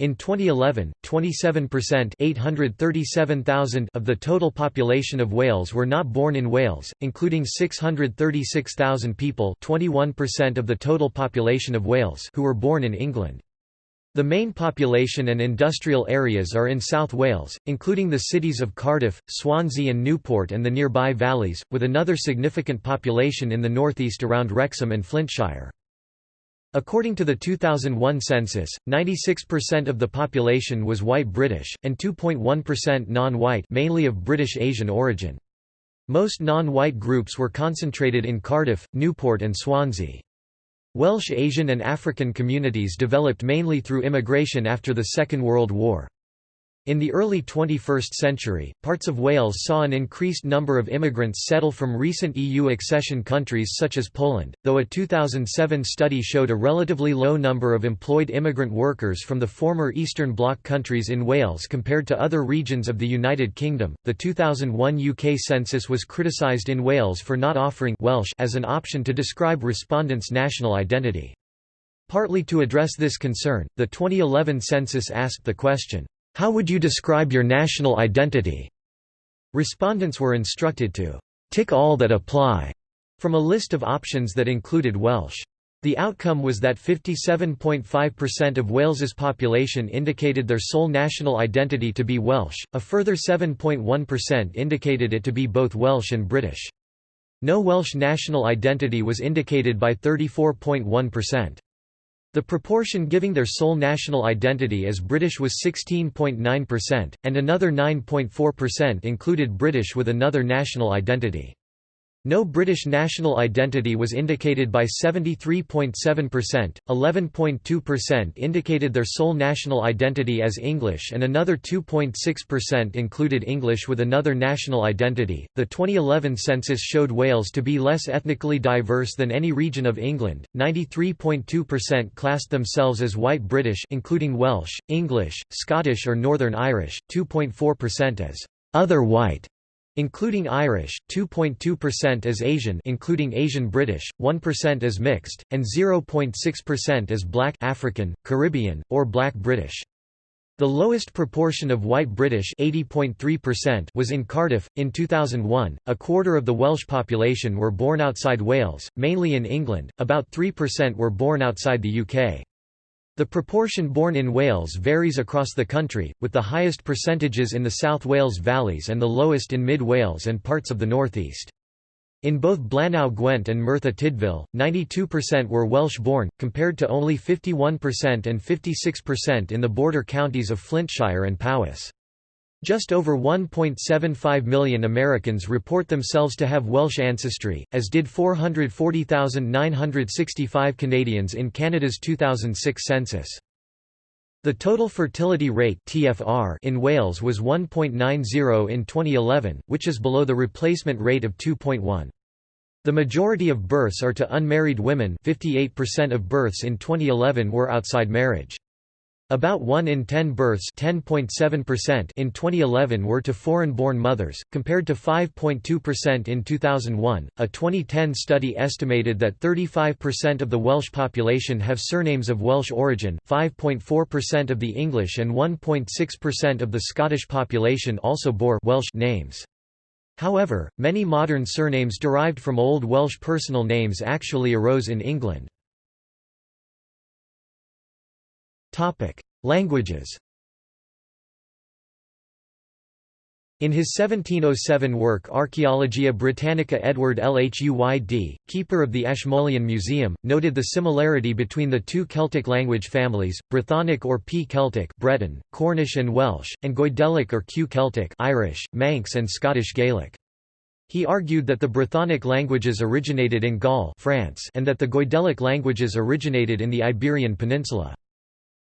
In 2011, 27% 837,000 of the total population of Wales were not born in Wales, including 636,000 people 21% of the total population of Wales who were born in England. The main population and industrial areas are in South Wales, including the cities of Cardiff, Swansea and Newport and the nearby valleys, with another significant population in the northeast around Wrexham and Flintshire. According to the 2001 census, 96% of the population was white British, and 2.1% non-white mainly of British Asian origin. Most non-white groups were concentrated in Cardiff, Newport and Swansea. Welsh Asian and African communities developed mainly through immigration after the Second World War. In the early 21st century, parts of Wales saw an increased number of immigrants settle from recent EU accession countries such as Poland, though a 2007 study showed a relatively low number of employed immigrant workers from the former Eastern Bloc countries in Wales compared to other regions of the United Kingdom. The 2001 UK census was criticised in Wales for not offering Welsh as an option to describe respondents' national identity. Partly to address this concern, the 2011 census asked the question, how would you describe your national identity? Respondents were instructed to tick all that apply from a list of options that included Welsh. The outcome was that 57.5% of Wales's population indicated their sole national identity to be Welsh, a further 7.1% indicated it to be both Welsh and British. No Welsh national identity was indicated by 34.1%. The proportion giving their sole national identity as British was 16.9%, and another 9.4% included British with another national identity. No British national identity was indicated by 73.7%, 11.2% indicated their sole national identity as English, and another 2.6% included English with another national identity. The 2011 census showed Wales to be less ethnically diverse than any region of England. 93.2% classed themselves as white British, including Welsh, English, Scottish, or Northern Irish, 2.4% as other white including Irish, 2.2% as Asian including Asian British, 1% as mixed, and 0.6% as Black African, Caribbean, or Black British. The lowest proportion of white British was in Cardiff. In 2001, a quarter of the Welsh population were born outside Wales, mainly in England, about 3% were born outside the UK. The proportion born in Wales varies across the country, with the highest percentages in the South Wales valleys and the lowest in Mid Wales and parts of the northeast. In both Blaenau Gwent and Merthyr Tydfil, 92% were Welsh-born, compared to only 51% and 56% in the border counties of Flintshire and Powys. Just over 1.75 million Americans report themselves to have Welsh ancestry, as did 440,965 Canadians in Canada's 2006 census. The total fertility rate (TFR) in Wales was 1.90 in 2011, which is below the replacement rate of 2.1. The majority of births are to unmarried women 58% of births in 2011 were outside marriage. About 1 in 10 births in 2011 were to foreign-born mothers, compared to 5.2% in 2001. A 2010 study estimated that 35% of the Welsh population have surnames of Welsh origin, 5.4% of the English and 1.6% of the Scottish population also bore Welsh names. However, many modern surnames derived from Old Welsh personal names actually arose in England. Languages In his 1707 work Archaeologia Britannica Edward Lhuyd, keeper of the Ashmolean Museum, noted the similarity between the two Celtic language families, Brythonic or P-Celtic Breton, Cornish and Welsh, and Goidelic or Q-Celtic Irish, Manx and Scottish Gaelic. He argued that the Brythonic languages originated in Gaul France and that the Goidelic languages originated in the Iberian Peninsula.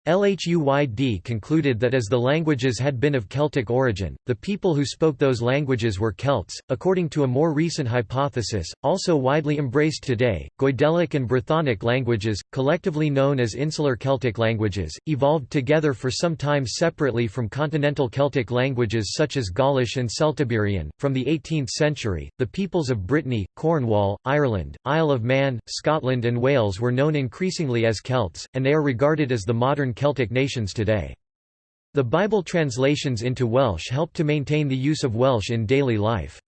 Lhuyd concluded that as the languages had been of Celtic origin, the people who spoke those languages were Celts. According to a more recent hypothesis, also widely embraced today, Goidelic and Brythonic languages, collectively known as Insular Celtic languages, evolved together for some time separately from continental Celtic languages such as Gaulish and Celtiberian. From the 18th century, the peoples of Brittany, Cornwall, Ireland, Isle of Man, Scotland, and Wales were known increasingly as Celts, and they are regarded as the modern Celtic nations today. The Bible translations into Welsh helped to maintain the use of Welsh in daily life.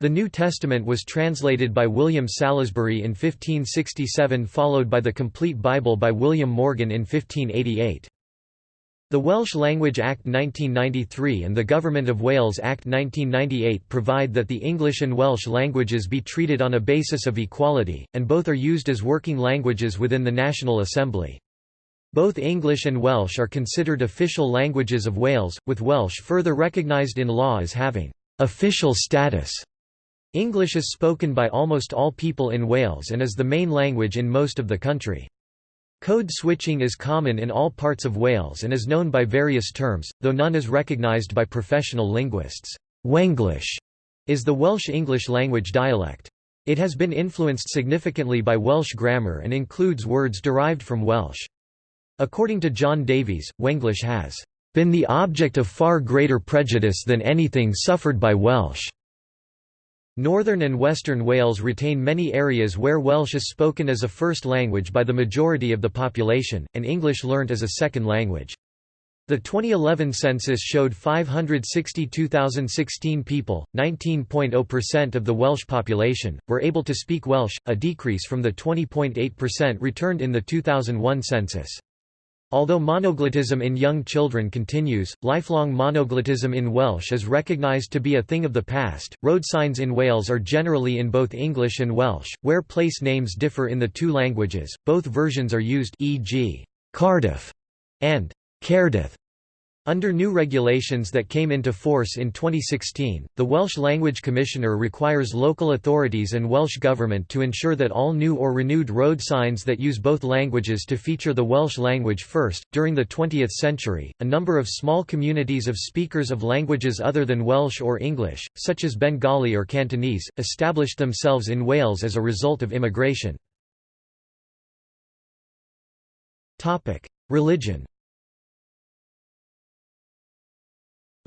The New Testament was translated by William Salisbury in 1567 followed by the Complete Bible by William Morgan in 1588. The Welsh Language Act 1993 and the Government of Wales Act 1998 provide that the English and Welsh languages be treated on a basis of equality, and both are used as working languages within the National Assembly. Both English and Welsh are considered official languages of Wales, with Welsh further recognised in law as having official status. English is spoken by almost all people in Wales and is the main language in most of the country. Code switching is common in all parts of Wales and is known by various terms, though none is recognised by professional linguists. Wenglish is the Welsh English language dialect. It has been influenced significantly by Welsh grammar and includes words derived from Welsh. According to John Davies, Wenglish has been the object of far greater prejudice than anything suffered by Welsh. Northern and Western Wales retain many areas where Welsh is spoken as a first language by the majority of the population, and English learnt as a second language. The 2011 census showed 562,016 people, 19.0% of the Welsh population, were able to speak Welsh, a decrease from the 20.8% returned in the 2001 census. Although monoglottism in young children continues, lifelong monoglottism in Welsh is recognised to be a thing of the past. Road signs in Wales are generally in both English and Welsh, where place names differ in the two languages. Both versions are used, e.g., Cardiff and Caerdydd. Under new regulations that came into force in 2016, the Welsh Language Commissioner requires local authorities and Welsh Government to ensure that all new or renewed road signs that use both languages to feature the Welsh language first. During the 20th century, a number of small communities of speakers of languages other than Welsh or English, such as Bengali or Cantonese, established themselves in Wales as a result of immigration. Religion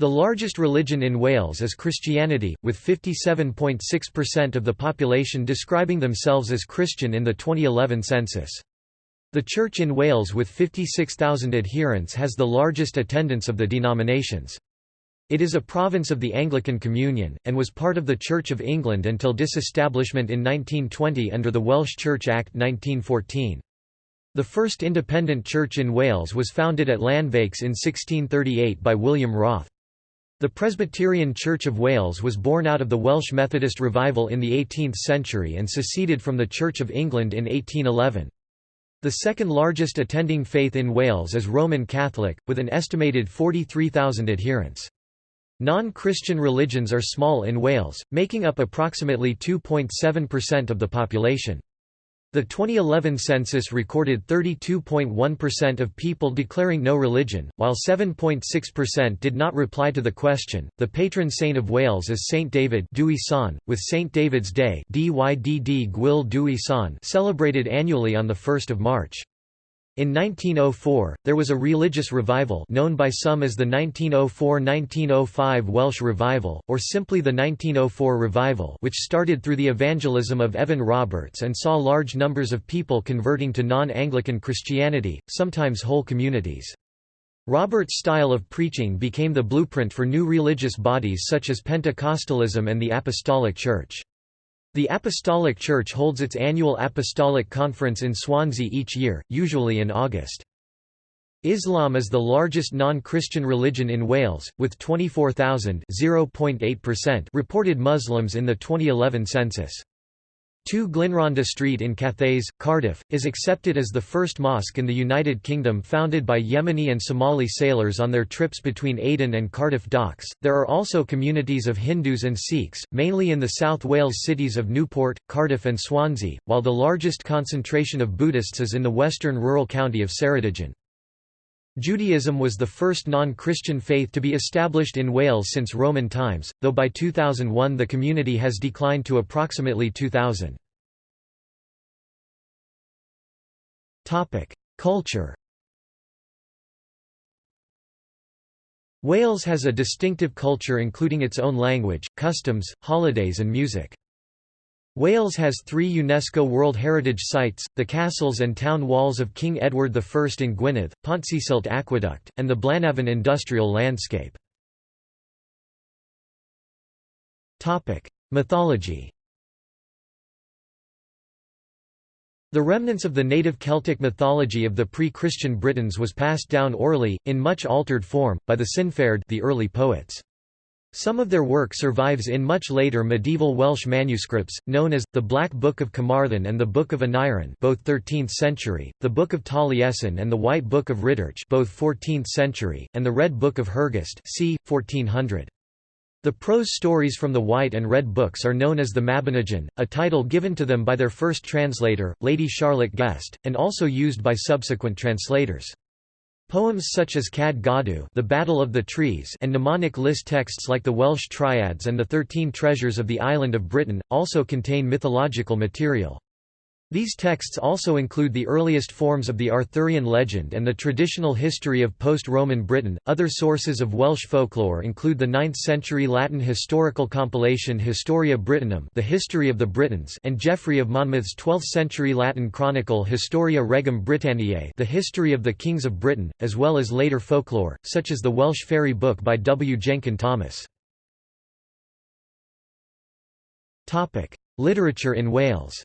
The largest religion in Wales is Christianity, with 57.6% of the population describing themselves as Christian in the 2011 census. The Church in Wales with 56,000 adherents has the largest attendance of the denominations. It is a province of the Anglican Communion, and was part of the Church of England until disestablishment in 1920 under the Welsh Church Act 1914. The first independent church in Wales was founded at Llanvaches in 1638 by William Wroth. The Presbyterian Church of Wales was born out of the Welsh Methodist revival in the 18th century and seceded from the Church of England in 1811. The second largest attending faith in Wales is Roman Catholic, with an estimated 43,000 adherents. Non-Christian religions are small in Wales, making up approximately 2.7% of the population. The 2011 census recorded 32.1% of people declaring no religion, while 7.6% did not reply to the question. The patron saint of Wales is Saint David, with Saint David's Day celebrated annually on the 1st of March. In 1904, there was a religious revival known by some as the 1904–1905 Welsh Revival, or simply the 1904 Revival which started through the evangelism of Evan Roberts and saw large numbers of people converting to non-Anglican Christianity, sometimes whole communities. Roberts' style of preaching became the blueprint for new religious bodies such as Pentecostalism and the Apostolic Church. The Apostolic Church holds its annual Apostolic Conference in Swansea each year, usually in August. Islam is the largest non-Christian religion in Wales, with 24,000 reported Muslims in the 2011 census. 2 Glynrhondda Street in Cathays, Cardiff, is accepted as the first mosque in the United Kingdom founded by Yemeni and Somali sailors on their trips between Aden and Cardiff docks. There are also communities of Hindus and Sikhs, mainly in the South Wales cities of Newport, Cardiff, and Swansea, while the largest concentration of Buddhists is in the western rural county of Ceredigion. Judaism was the first non-Christian faith to be established in Wales since Roman times, though by 2001 the community has declined to approximately 2,000. Culture Wales has a distinctive culture including its own language, customs, holidays and music. Wales has three UNESCO World Heritage Sites, the castles and town walls of King Edward I in Gwynedd, Pontcysyllte Aqueduct, and the Blaenavon industrial landscape. Mythology The remnants of the native Celtic mythology of the pre-Christian Britons was passed down orally, in much altered form, by the Cynfeirdd the early poets. Some of their work survives in much later medieval Welsh manuscripts, known as, the Black Book of Carmarthen and the Book of Aneirin both 13th century, the Book of Taliesin and the White Book of Rhydderch both 14th century, and the Red Book of Hergest c. 1400. The prose stories from the White and Red Books are known as the Mabinogion, a title given to them by their first translator, Lady Charlotte Guest, and also used by subsequent translators. Poems such as Cad Goddeu the Battle of the Trees and mnemonic list texts like the Welsh Triads and the Thirteen Treasures of the Island of Britain, also contain mythological material. These texts also include the earliest forms of the Arthurian legend and the traditional history of post-Roman Britain. Other sources of Welsh folklore include the 9th century Latin historical compilation Historia Brittonum, The History of the Britons, and Geoffrey of Monmouth's 12th century Latin chronicle Historia Regum Britanniae, The History of the Kings of Britain, as well as later folklore, such as the Welsh Fairy Book by W. Jenkyn Thomas. Literature in Wales.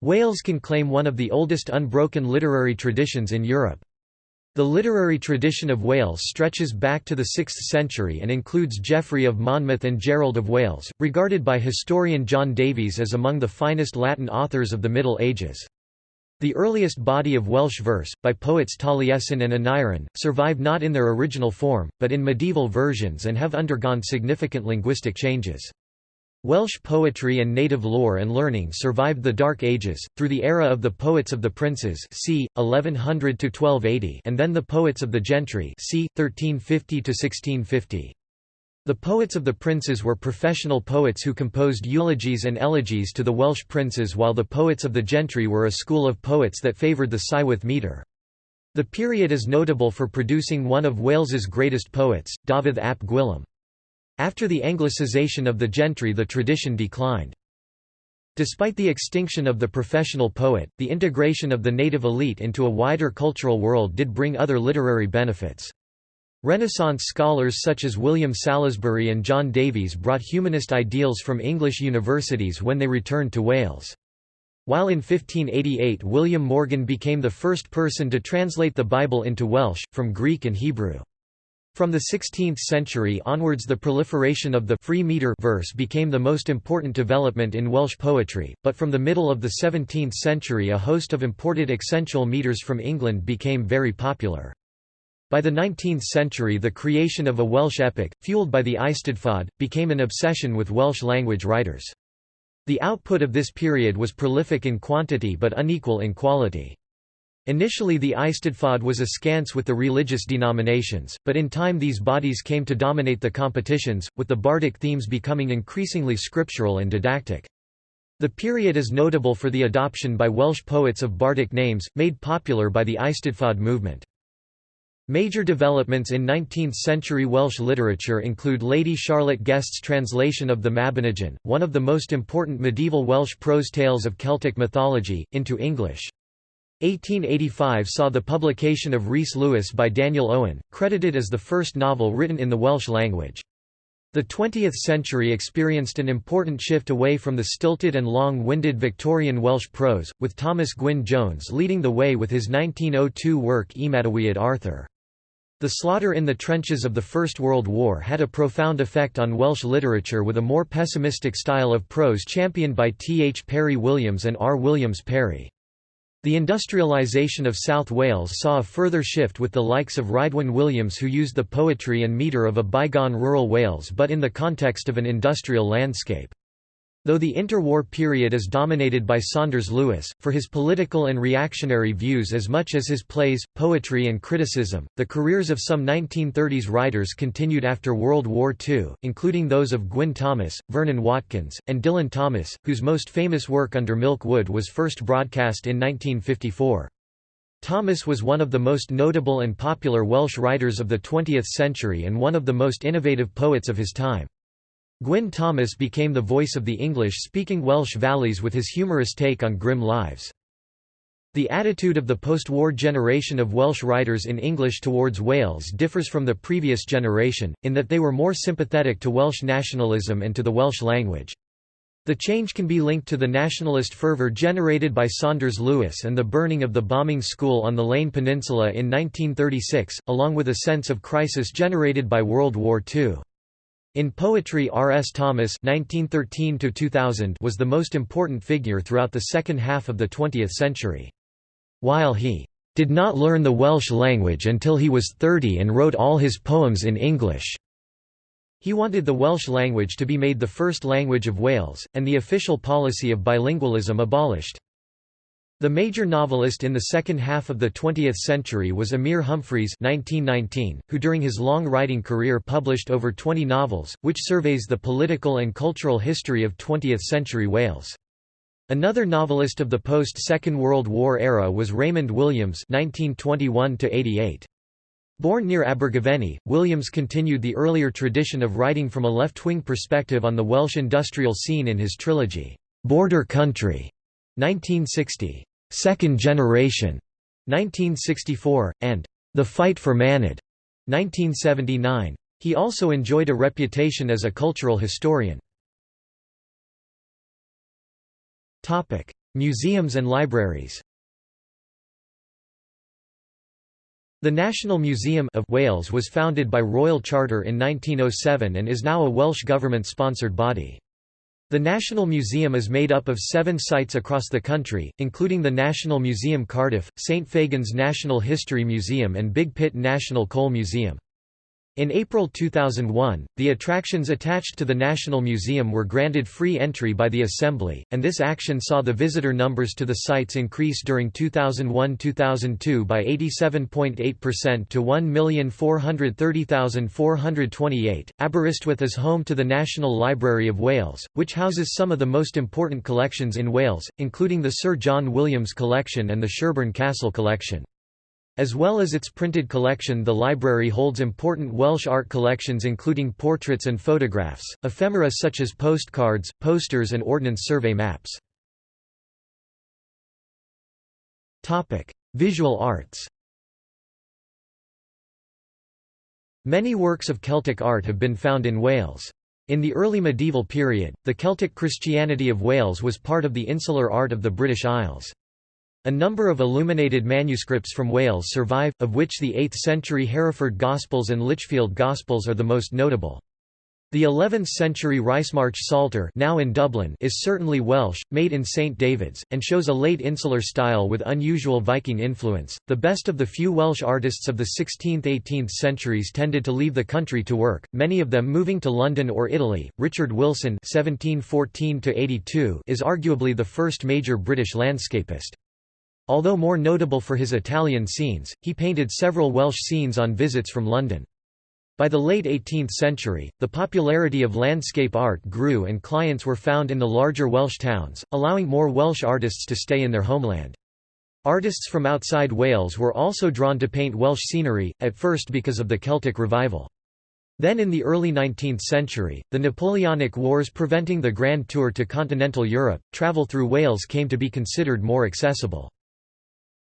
Wales can claim one of the oldest unbroken literary traditions in Europe. The literary tradition of Wales stretches back to the 6th century and includes Geoffrey of Monmouth and Gerald of Wales, regarded by historian John Davies as among the finest Latin authors of the Middle Ages. The earliest body of Welsh verse, by poets Taliesin and Aneirin, survive not in their original form, but in medieval versions and have undergone significant linguistic changes. Welsh poetry and native lore and learning survived the Dark Ages, through the era of the Poets of the Princes c. 1100–1280 and then the Poets of the Gentry c. 1350–1650. The Poets of the Princes were professional poets who composed eulogies and elegies to the Welsh princes while the Poets of the Gentry were a school of poets that favoured the Cywydd metre. The period is notable for producing one of Wales's greatest poets, Dafydd ap Gwilym. After the Anglicization of the gentry the tradition declined. Despite the extinction of the professional poet, the integration of the native elite into a wider cultural world did bring other literary benefits. Renaissance scholars such as William Salisbury and John Davies brought humanist ideals from English universities when they returned to Wales. While in 1588 William Morgan became the first person to translate the Bible into Welsh, from Greek and Hebrew. From the 16th century onwards the proliferation of the free metre verse became the most important development in Welsh poetry, but from the middle of the 17th century a host of imported accentual metres from England became very popular. By the 19th century the creation of a Welsh epic, fueled by the Eisteddfod, became an obsession with Welsh language writers. The output of this period was prolific in quantity but unequal in quality. Initially the Eisteddfod was askance with the religious denominations, but in time these bodies came to dominate the competitions, with the bardic themes becoming increasingly scriptural and didactic. The period is notable for the adoption by Welsh poets of bardic names, made popular by the Eisteddfod movement. Major developments in 19th-century Welsh literature include Lady Charlotte Guest's translation of the Mabinogion, one of the most important medieval Welsh prose tales of Celtic mythology, into English. 1885 saw the publication of Rhys Lewis by Daniel Owen, credited as the first novel written in the Welsh language. The 20th century experienced an important shift away from the stilted and long-winded Victorian Welsh prose, with Thomas Gwyn Jones leading the way with his 1902 work Ymadawiad Arthur. The slaughter in the trenches of the First World War had a profound effect on Welsh literature with a more pessimistic style of prose championed by T. H. Parry Williams and R. Williams Parry. The industrialisation of South Wales saw a further shift with the likes of Rhydwen Williams who used the poetry and metre of a bygone rural Wales but in the context of an industrial landscape. Though the interwar period is dominated by Saunders Lewis, for his political and reactionary views as much as his plays, poetry and criticism, the careers of some 1930s writers continued after World War II, including those of Gwyn Thomas, Vernon Watkins, and Dylan Thomas, whose most famous work Under Milk Wood was first broadcast in 1954. Thomas was one of the most notable and popular Welsh writers of the 20th century and one of the most innovative poets of his time. Gwyn Thomas became the voice of the English-speaking Welsh valleys with his humorous take on grim lives. The attitude of the post-war generation of Welsh writers in English towards Wales differs from the previous generation, in that they were more sympathetic to Welsh nationalism and to the Welsh language. The change can be linked to the nationalist fervour generated by Saunders Lewis and the burning of the bombing school on the Llŷn Peninsula in 1936, along with a sense of crisis generated by World War II. In poetry R. S. Thomas (1913–2000) was the most important figure throughout the second half of the 20th century. While he did not learn the Welsh language until he was 30 and wrote all his poems in English. He wanted the Welsh language to be made the first language of Wales, and the official policy of bilingualism abolished. The major novelist in the second half of the 20th century was Emyr Humphreys 1919, who during his long writing career published over 20 novels, which surveys the political and cultural history of 20th-century Wales. Another novelist of the post-Second World War era was Raymond Williams 1921 Born near Abergavenny, Williams continued the earlier tradition of writing from a left-wing perspective on the Welsh industrial scene in his trilogy, Border Country 1960. Second Generation, 1964, and The Fight for Manod, 1979. He also enjoyed a reputation as a cultural historian. Museums and libraries The National Museum of Wales was founded by Royal Charter in 1907 and is now a Welsh government-sponsored body. The National Museum is made up of seven sites across the country, including the National Museum Cardiff, St Fagans National History Museum and Big Pit National Coal Museum. In April 2001, the attractions attached to the National Museum were granted free entry by the Assembly, and this action saw the visitor numbers to the sites increase during 2001–2002 by 87.8% to 1,430,428. Aberystwyth is home to the National Library of Wales, which houses some of the most important collections in Wales, including the Sir John Williams Collection and the Shirburn Castle Collection. As well as its printed collection the library holds important Welsh art collections including portraits and photographs, ephemera such as postcards, posters and Ordnance Survey maps. Visual arts Many works of Celtic art have been found in Wales. In the early medieval period, the Celtic Christianity of Wales was part of the insular art of the British Isles. A number of illuminated manuscripts from Wales survive, of which the 8th-century Hereford Gospels and Lichfield Gospels are the most notable. The 11th-century Ricemarch Psalter now in Dublin is certainly Welsh, made in St David's, and shows a late insular style with unusual Viking influence. The best of the few Welsh artists of the 16th–18th centuries tended to leave the country to work, many of them moving to London or Italy. Richard Wilson (1714–82) is arguably the first major British landscapist. Although more notable for his Italian scenes, he painted several Welsh scenes on visits from London. By the late 18th century, the popularity of landscape art grew and clients were found in the larger Welsh towns, allowing more Welsh artists to stay in their homeland. Artists from outside Wales were also drawn to paint Welsh scenery, at first because of the Celtic revival. Then in the early 19th century, the Napoleonic Wars preventing the Grand Tour to continental Europe, travel through Wales came to be considered more accessible.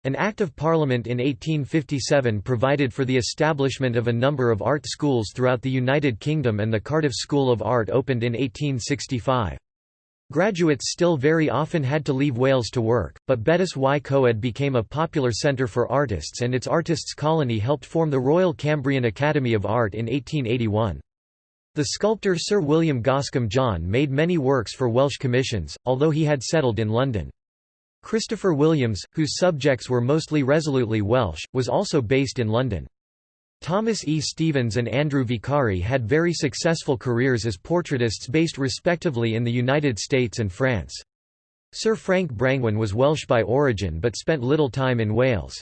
An Act of Parliament in 1857 provided for the establishment of a number of art schools throughout the United Kingdom and the Cardiff School of Art opened in 1865. Graduates still very often had to leave Wales to work, but Betws y Coed became a popular centre for artists and its artists' colony helped form the Royal Cambrian Academy of Art in 1881. The sculptor Sir William Goscombe John made many works for Welsh commissions, although he had settled in London. Christopher Williams, whose subjects were mostly resolutely Welsh, was also based in London. Thomas E. Stephens and Andrew Vicari had very successful careers as portraitists based respectively in the United States and France. Sir Frank Brangwyn was Welsh by origin but spent little time in Wales.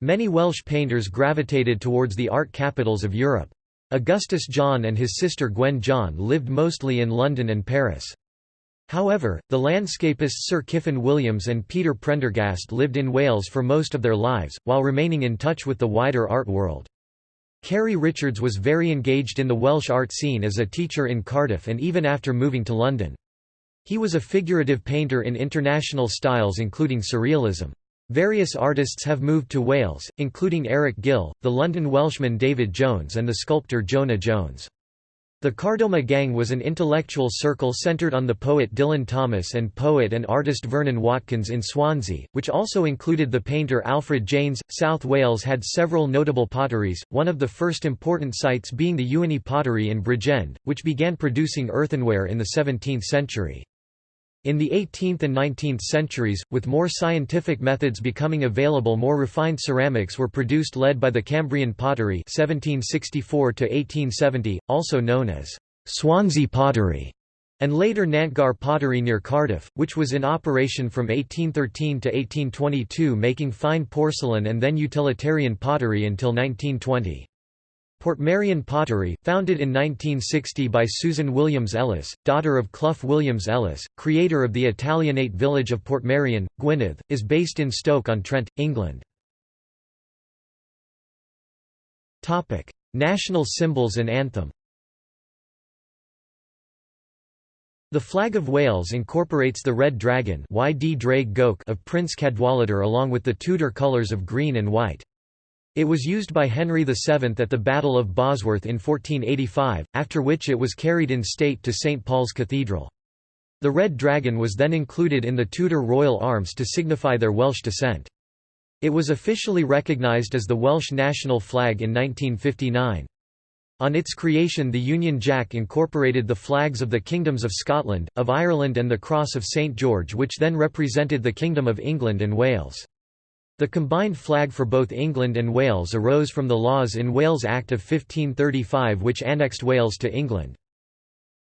Many Welsh painters gravitated towards the art capitals of Europe. Augustus John and his sister Gwen John lived mostly in London and Paris. However, the landscapists Sir Kyffin Williams and Peter Prendergast lived in Wales for most of their lives, while remaining in touch with the wider art world. Ceri Richards was very engaged in the Welsh art scene as a teacher in Cardiff and even after moving to London. He was a figurative painter in international styles including Surrealism. Various artists have moved to Wales, including Eric Gill, the London Welshman David Jones and the sculptor Jonah Jones. The Kardomah Gang was an intellectual circle centred on the poet Dylan Thomas and poet and artist Vernon Watkins in Swansea, which also included the painter Alfred Janes. South Wales had several notable potteries, one of the first important sites being the Ewenny pottery in Bridgend, which began producing earthenware in the 17th century. In the 18th and 19th centuries, with more scientific methods becoming available more refined ceramics were produced led by the Cambrian pottery 1764 also known as Swansea pottery, and later Nantgarw pottery near Cardiff, which was in operation from 1813 to 1822 making fine porcelain and then utilitarian pottery until 1920. Portmeirion pottery, founded in 1960 by Susan Williams Ellis, daughter of Clough Williams Ellis, creator of the Italianate village of Portmeirion, Gwynedd, is based in Stoke-on-Trent, England. National symbols and anthem The flag of Wales incorporates the red dragon of Prince Cadwaladr along with the Tudor colours of green and white. It was used by Henry VII at the Battle of Bosworth in 1485, after which it was carried in state to St Paul's Cathedral. The Red Dragon was then included in the Tudor royal arms to signify their Welsh descent. It was officially recognised as the Welsh national flag in 1959. On its creation the Union Jack incorporated the flags of the kingdoms of Scotland, of Ireland and the Cross of St George which then represented the Kingdom of England and Wales. The combined flag for both England and Wales arose from the Laws in Wales Act of 1535 which annexed Wales to England.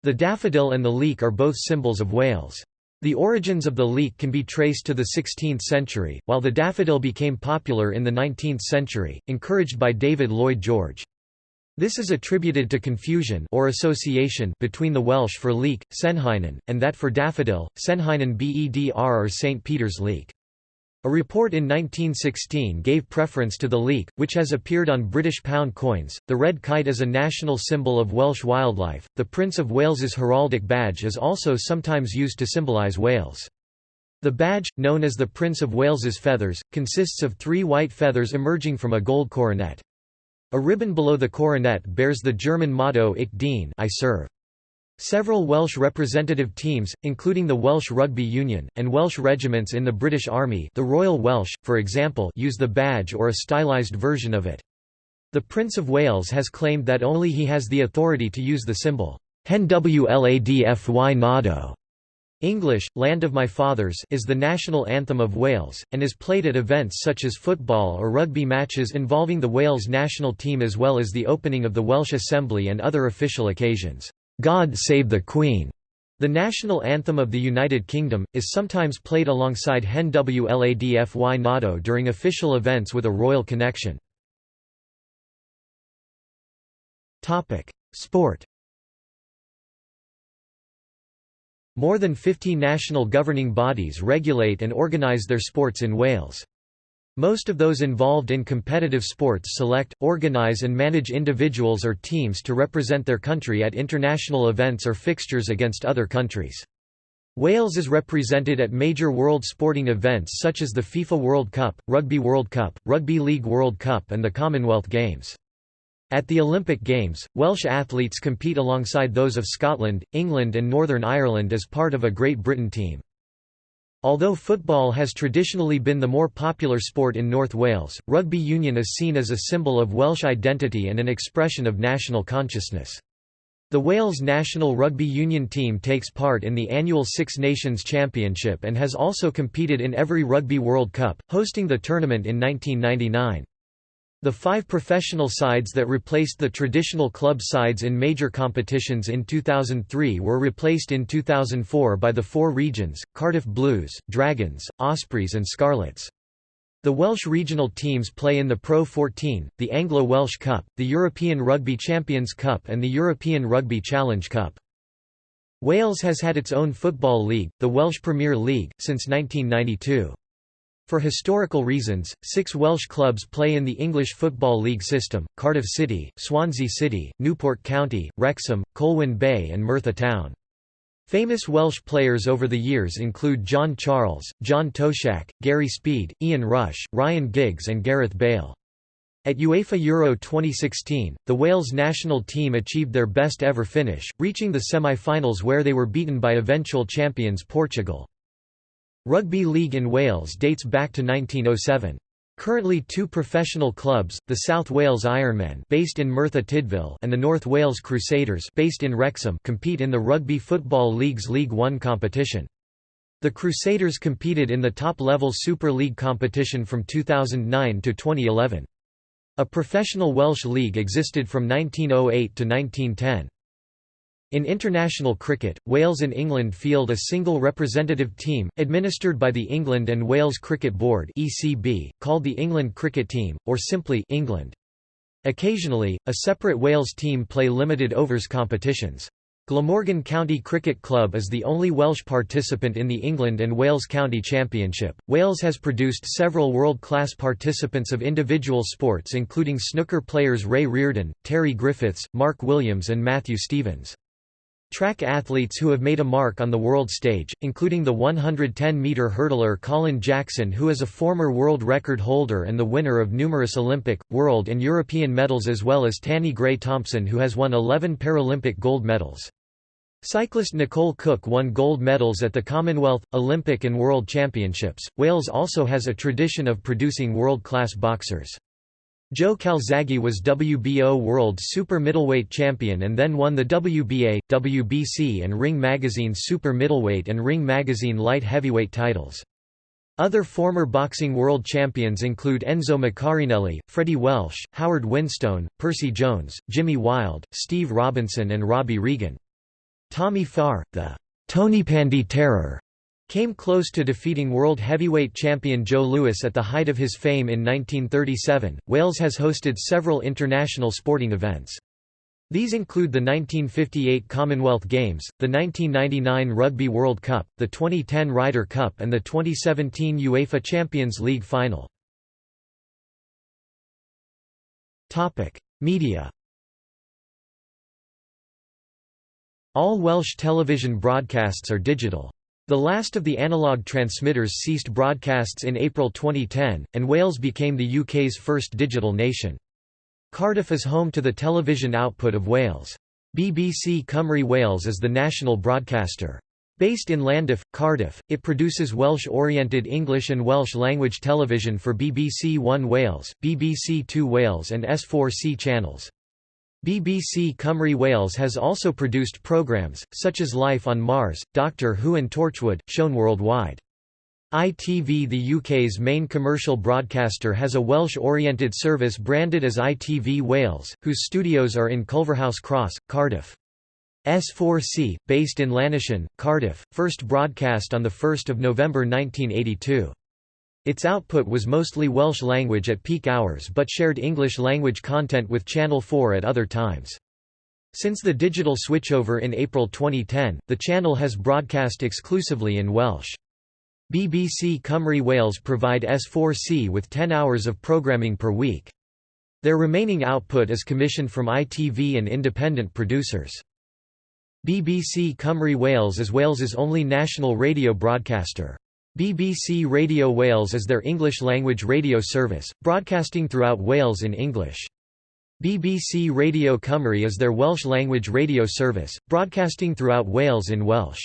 The daffodil and the leek are both symbols of Wales. The origins of the leek can be traced to the 16th century, while the daffodil became popular in the 19th century, encouraged by David Lloyd George. This is attributed to confusion or association between the Welsh for leek, Cenhinen, and that for daffodil, Cenhinen Bedr or St. Peter's leek. A report in 1916 gave preference to the leek, which has appeared on British pound coins. The red kite is a national symbol of Welsh wildlife. The Prince of Wales's heraldic badge is also sometimes used to symbolise Wales. The badge, known as the Prince of Wales's feathers, consists of three white feathers emerging from a gold coronet. A ribbon below the coronet bears the German motto Ich dien I serve. Several Welsh representative teams, including the Welsh Rugby Union, and Welsh regiments in the British Army the Royal Welsh, for example use the badge or a stylised version of it. The Prince of Wales has claimed that only he has the authority to use the symbol, Hen Wladfy Nado. English, Land of My Fathers is the national anthem of Wales, and is played at events such as football or rugby matches involving the Wales national team as well as the opening of the Welsh Assembly and other official occasions. God Save the Queen, the national anthem of the United Kingdom, is sometimes played alongside Hen Wlad Fy Nhadau during official events with a royal connection. Sport More than 50 national governing bodies regulate and organise their sports in Wales. Most of those involved in competitive sports select, organise and manage individuals or teams to represent their country at international events or fixtures against other countries. Wales is represented at major world sporting events such as the FIFA World Cup, Rugby World Cup, Rugby League World Cup and the Commonwealth Games. At the Olympic Games, Welsh athletes compete alongside those of Scotland, England and Northern Ireland as part of a Great Britain team. Although football has traditionally been the more popular sport in North Wales, rugby union is seen as a symbol of Welsh identity and an expression of national consciousness. The Wales national rugby union team takes part in the annual Six Nations Championship and has also competed in every Rugby World Cup, hosting the tournament in 1999. The five professional sides that replaced the traditional club sides in major competitions in 2003 were replaced in 2004 by the four regions, Cardiff Blues, Dragons, Ospreys and Scarlets. The Welsh regional teams play in the Pro 14, the Anglo-Welsh Cup, the European Rugby Champions Cup and the European Rugby Challenge Cup. Wales has had its own football league, the Welsh Premier League, since 1992. For historical reasons, six Welsh clubs play in the English Football League system, Cardiff City, Swansea City, Newport County, Wrexham, Colwyn Bay and Merthyr Town. Famous Welsh players over the years include John Charles, John Toshack, Gary Speed, Ian Rush, Ryan Giggs and Gareth Bale. At UEFA Euro 2016, the Wales national team achieved their best ever finish, reaching the semi-finals where they were beaten by eventual champions Portugal. Rugby league in Wales dates back to 1907. Currently two professional clubs, the South Wales Ironmen based in Merthyr Tydfil and the North Wales Crusaders based in Wrexham compete in the Rugby Football League's League One competition. The Crusaders competed in the top-level Super League competition from 2009 to 2011. A professional Welsh league existed from 1908 to 1910. In international cricket, Wales and England field a single representative team, administered by the England and Wales Cricket Board (ECB), called the England Cricket Team, or simply England. Occasionally, a separate Wales team play limited overs competitions. Glamorgan County Cricket Club is the only Welsh participant in the England and Wales County Championship. Wales has produced several world-class participants of individual sports including snooker players Ray Reardon, Terry Griffiths, Mark Williams and Matthew Stevens. Track athletes who have made a mark on the world stage, including the 110-meter hurdler Colin Jackson who is a former world record holder and the winner of numerous Olympic, world and European medals as well as Tanni Grey-Thompson who has won 11 Paralympic gold medals. Cyclist Nicole Cooke won gold medals at the Commonwealth, Olympic and World Championships. Wales also has a tradition of producing world-class boxers. Joe Calzaghe was WBO World Super Middleweight Champion and then won the WBA, WBC and Ring Magazine's Super Middleweight and Ring Magazine Light Heavyweight titles. Other former boxing world champions include Enzo Maccarinelli, Freddie Welsh, Howard Winstone, Percy Jones, Jimmy Wilde, Steve Robinson and Robbie Regan. Tommy Farr, the Tonypandy Terror, came close to defeating world heavyweight champion Joe Louis at the height of his fame in 1937. Wales has hosted several international sporting events. These include the 1958 Commonwealth Games, the 1999 Rugby World Cup, the 2010 Ryder Cup and the 2017 UEFA Champions League final. Media All Welsh television broadcasts are digital. The last of the analogue transmitters ceased broadcasts in April 2010, and Wales became the UK's first digital nation. Cardiff is home to the television output of Wales. BBC Cymru Wales is the national broadcaster. Based in Llandaff, Cardiff, it produces Welsh-oriented English and Welsh-language television for BBC One Wales, BBC Two Wales and S4C channels. BBC Cymru Wales has also produced programmes, such as Life on Mars, Doctor Who and Torchwood, shown worldwide. ITV the UK's main commercial broadcaster has a Welsh-oriented service branded as ITV Wales, whose studios are in Culverhouse Cross, Cardiff. S4C, based in Llanishen, Cardiff, first broadcast on 1 November 1982. Its output was mostly Welsh language at peak hours but shared English language content with Channel 4 at other times. Since the digital switchover in April 2010, the channel has broadcast exclusively in Welsh. BBC Cymru Wales provide S4C with 10 hours of programming per week. Their remaining output is commissioned from ITV and independent producers. BBC Cymru Wales is Wales's only national radio broadcaster. BBC Radio Wales is their English-language radio service, broadcasting throughout Wales in English. BBC Radio Cymru is their Welsh-language radio service, broadcasting throughout Wales in Welsh.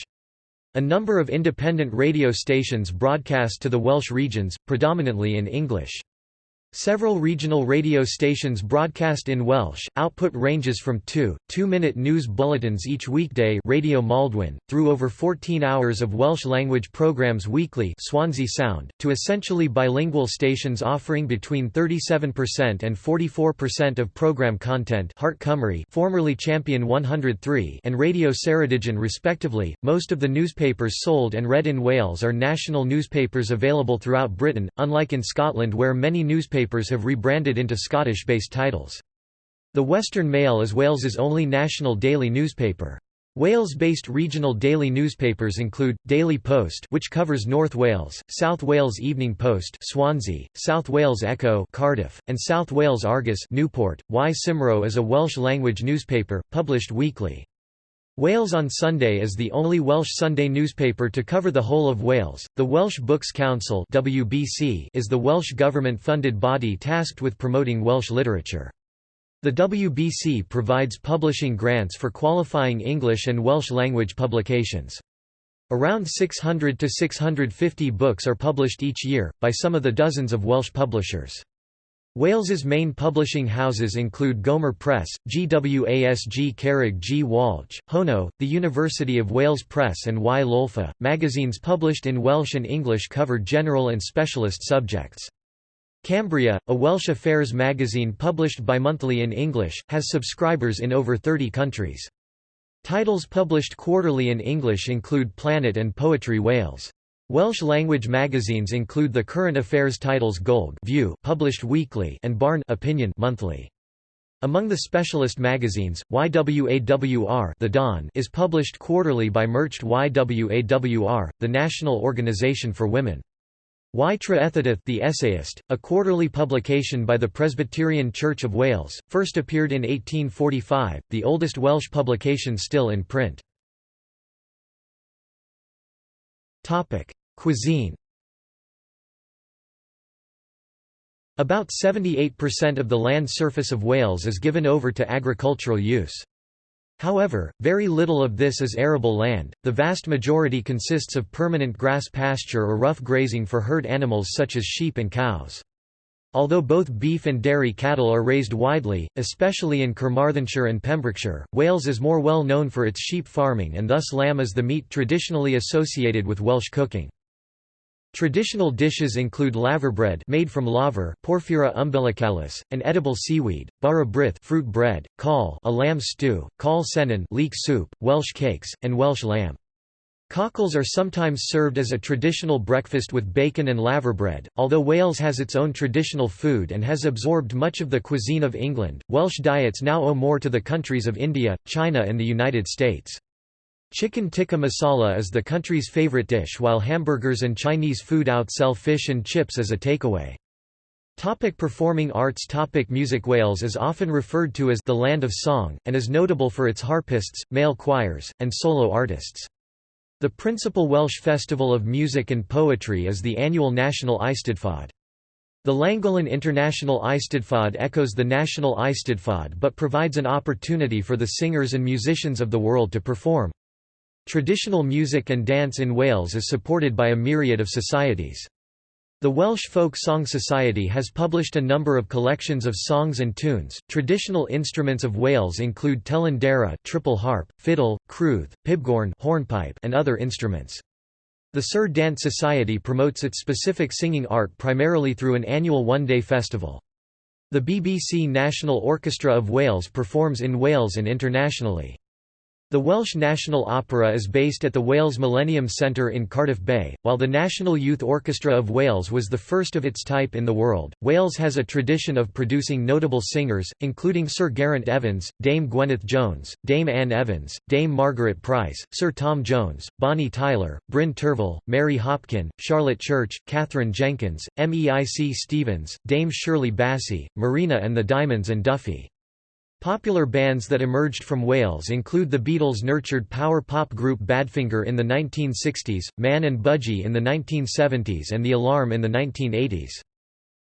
A number of independent radio stations broadcast to the Welsh regions, predominantly in English. Several regional radio stations broadcast in Welsh. Output ranges from 2, 2-minute news bulletins each weekday Radio Maldwyn, through over 14 hours of Welsh-language programmes weekly Swansea Sound, to essentially bilingual stations offering between 37% and 44% of programme content Heart Cymru formerly Champion 103 and Radio Ceredigion respectively. Most of the newspapers sold and read in Wales are national newspapers available throughout Britain, unlike in Scotland where many newspapers newspapers have rebranded into Scottish-based titles. The Western Mail is Wales's only national daily newspaper. Wales-based regional daily newspapers include, Daily Post which covers North Wales, South Wales Evening Post Swansea, South Wales Echo Cardiff, and South Wales Argus Newport. Y Cymro is a Welsh-language newspaper, published weekly. Wales on Sunday is the only Welsh Sunday newspaper to cover the whole of Wales. The Welsh Books Council (WBC) is the Welsh government-funded body tasked with promoting Welsh literature. The WBC provides publishing grants for qualifying English and Welsh language publications. Around 600 to 650 books are published each year, by some of the dozens of Welsh publishers. Wales's main publishing houses include Gomer Press, GWASG Carreg G. Walch, Honno, the University of Wales Press and Y Lolfa. Magazines published in Welsh and English cover general and specialist subjects. Cambria, a Welsh affairs magazine published bimonthly in English, has subscribers in over 30 countries. Titles published quarterly in English include Planet and Poetry Wales. Welsh-language magazines include the current affairs titles Golwg View published weekly and Barn Opinion monthly. Among the specialist magazines, Y Wawr the Dawn is published quarterly by Merched y Wawr, the National Organization for Women. Y the Essayist, a quarterly publication by the Presbyterian Church of Wales, first appeared in 1845, the oldest Welsh publication still in print. Cuisine About 78% of the land surface of Wales is given over to agricultural use. However, very little of this is arable land, the vast majority consists of permanent grass pasture or rough grazing for herd animals such as sheep and cows. Although both beef and dairy cattle are raised widely, especially in Carmarthenshire and Pembrokeshire, Wales is more well known for its sheep farming and thus lamb is the meat traditionally associated with Welsh cooking. Traditional dishes include laverbread made from laver Porphyra umbilicalis, an edible seaweed, bara brith fruit bread, cawl a lamb stew, cawl cennin leek soup, Welsh cakes, and Welsh lamb. Cockles are sometimes served as a traditional breakfast with bacon and laverbread. Although Wales has its own traditional food and has absorbed much of the cuisine of England, Welsh diets now owe more to the countries of India, China, and the United States. Chicken tikka masala is the country's favorite dish while hamburgers and Chinese food outsell fish and chips as a takeaway. Topic performing arts Topic Music Wales is often referred to as the Land of Song, and is notable for its harpists, male choirs, and solo artists. The principal Welsh festival of music and poetry is the annual National Eisteddfod. The Llangollen International Eisteddfod echoes the National Eisteddfod but provides an opportunity for the singers and musicians of the world to perform. Traditional music and dance in Wales is supported by a myriad of societies. The Welsh Folk Song Society has published a number of collections of songs and tunes. Traditional instruments of Wales include telyn deires, triple harp, fiddle, crwth, pibgorn, hornpipe, and other instruments. The Cerdd Dant Society promotes its specific singing art primarily through an annual one-day festival. The BBC National Orchestra of Wales performs in Wales and internationally. The Welsh National Opera is based at the Wales Millennium Centre in Cardiff Bay, while the National Youth Orchestra of Wales was the first of its type in the world. Wales has a tradition of producing notable singers, including Sir Geraint Evans, Dame Gwyneth Jones, Dame Anne Evans, Dame Margaret Price, Sir Tom Jones, Bonnie Tyler, Bryn Terfel, Mary Hopkin, Charlotte Church, Katherine Jenkins, Meic Stevens, Dame Shirley Bassey, Marina and the Diamonds and Duffy. Popular bands that emerged from Wales include the Beatles-nurtured power pop group Badfinger in the 1960s, Man and Budgie in the 1970s and The Alarm in the 1980s.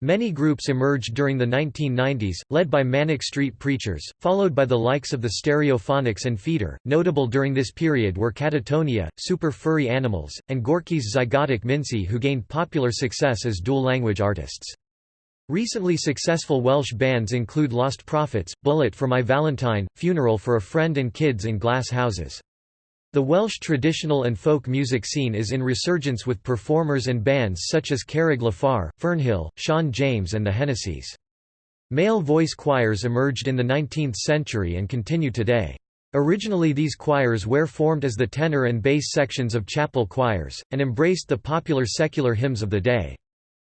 Many groups emerged during the 1990s, led by Manic Street Preachers, followed by the likes of the Stereophonics and Feeder. Notable during this period were Catatonia, Super Furry Animals, and Gorky's Zygotic Mynci who gained popular success as dual-language artists. Recently successful Welsh bands include Lost Prophets, Bullet for My Valentine, Funeral for a Friend and Kids in Glass Houses. The Welsh traditional and folk music scene is in resurgence with performers and bands such as Carreg Lafar, Fernhill, Siân James and the Hennessy's. Male voice choirs emerged in the 19th century and continue today. Originally these choirs were formed as the tenor and bass sections of chapel choirs, and embraced the popular secular hymns of the day.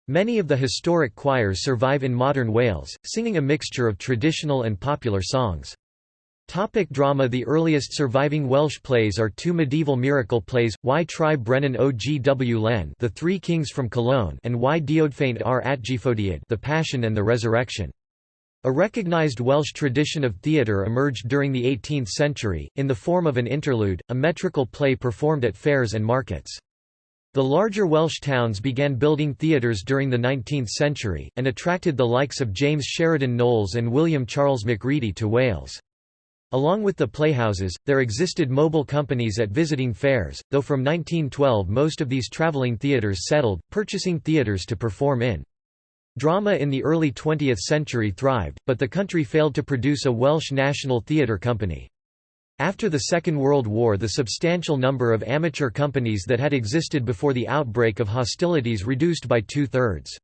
Many of the historic choirs survive in modern Wales, singing a mixture of traditional and popular songs. Topic drama The earliest surviving Welsh plays are two medieval miracle plays, Y Tri Brenin o Gwlen The Three Kings from Cologne and Y Dioddefaint ar Atgyfodiad The Passion and the Resurrection. A recognised Welsh tradition of theatre emerged during the 18th century, in the form of an interlude, a metrical play performed at fairs and markets. The larger Welsh towns began building theatres during the 19th century, and attracted the likes of James Sheridan Knowles and William Charles Macready to Wales. Along with the playhouses, there existed mobile companies at visiting fairs, though from 1912 most of these travelling theatres settled, purchasing theatres to perform in. Drama in the early 20th century thrived, but the country failed to produce a Welsh national theatre company. After the Second World War the substantial number of amateur companies that had existed before the outbreak of hostilities reduced by two-thirds.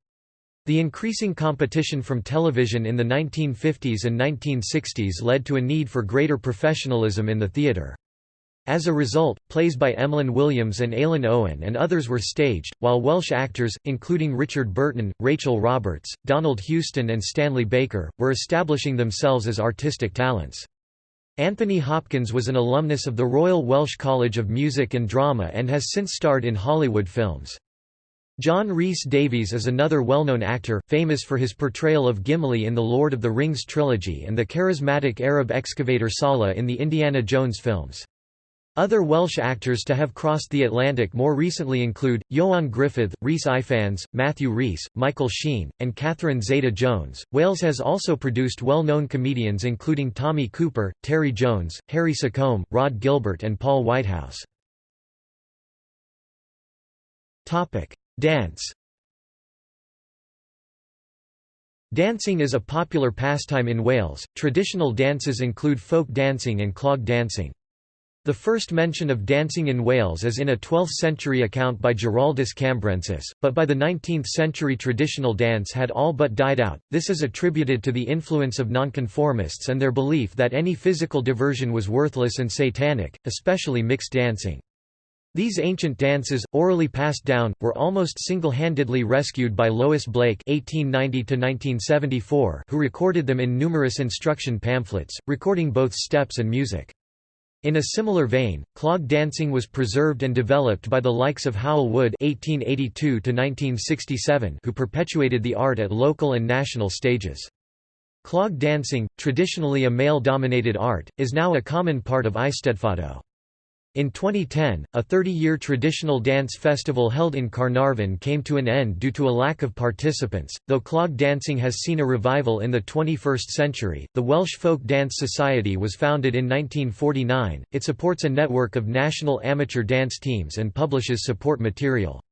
The increasing competition from television in the 1950s and 1960s led to a need for greater professionalism in the theatre. As a result, plays by Emlyn Williams and Alun Owen and others were staged, while Welsh actors, including Richard Burton, Rachel Roberts, Donald Houston and Stanley Baker, were establishing themselves as artistic talents. Anthony Hopkins was an alumnus of the Royal Welsh College of Music and Drama and has since starred in Hollywood films. John Rhys Davies is another well-known actor, famous for his portrayal of Gimli in the Lord of the Rings trilogy and the charismatic Arab excavator Sallah in the Indiana Jones films. Other Welsh actors to have crossed the Atlantic more recently include, Ioan Gruffudd, Rhys Ifans, Matthew Rhys, Michael Sheen, and Catherine Zeta-Jones. Wales has also produced well-known comedians including Tommy Cooper, Terry Jones, Harry Secombe, Rod Gilbert and Paul Whitehouse. Dance Dancing is a popular pastime in Wales. Traditional dances include folk dancing and clog dancing. The first mention of dancing in Wales is in a 12th-century account by Giraldus Cambrensis, but by the 19th-century traditional dance had all but died out. This is attributed to the influence of nonconformists and their belief that any physical diversion was worthless and satanic, especially mixed dancing. These ancient dances, orally passed down, were almost single-handedly rescued by Lois Blake (1890–1974), who recorded them in numerous instruction pamphlets, recording both steps and music. In a similar vein, clog dancing was preserved and developed by the likes of Hywel Wood (1882–1967), who perpetuated the art at local and national stages. Clog dancing, traditionally a male-dominated art, is now a common part of Eisteddfod. In 2010, a 30-year traditional dance festival held in Caernarfon came to an end due to a lack of participants. Though clog dancing has seen a revival in the 21st century, the Welsh Folk Dance Society was founded in 1949. It supports a network of national amateur dance teams and publishes support material.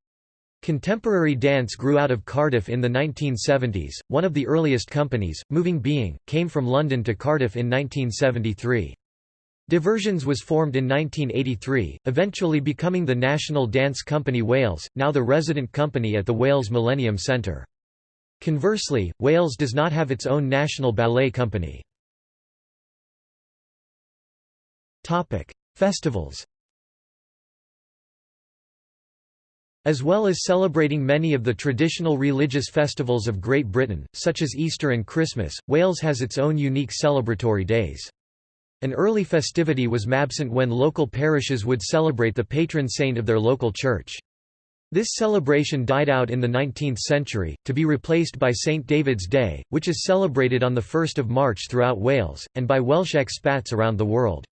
Contemporary dance grew out of Cardiff in the 1970s. One of the earliest companies, Moving Being, came from London to Cardiff in 1973. Diversions was formed in 1983, eventually becoming the National Dance Company Wales, now the resident company at the Wales Millennium Centre. Conversely, Wales does not have its own national ballet company. Festivals As well as celebrating many of the traditional religious festivals of Great Britain, such as Easter and Christmas, Wales has its own unique celebratory days. An early festivity was Mabsant when local parishes would celebrate the patron saint of their local church. This celebration died out in the 19th century, to be replaced by St David's Day, which is celebrated on 1 March throughout Wales, and by Welsh expats around the world.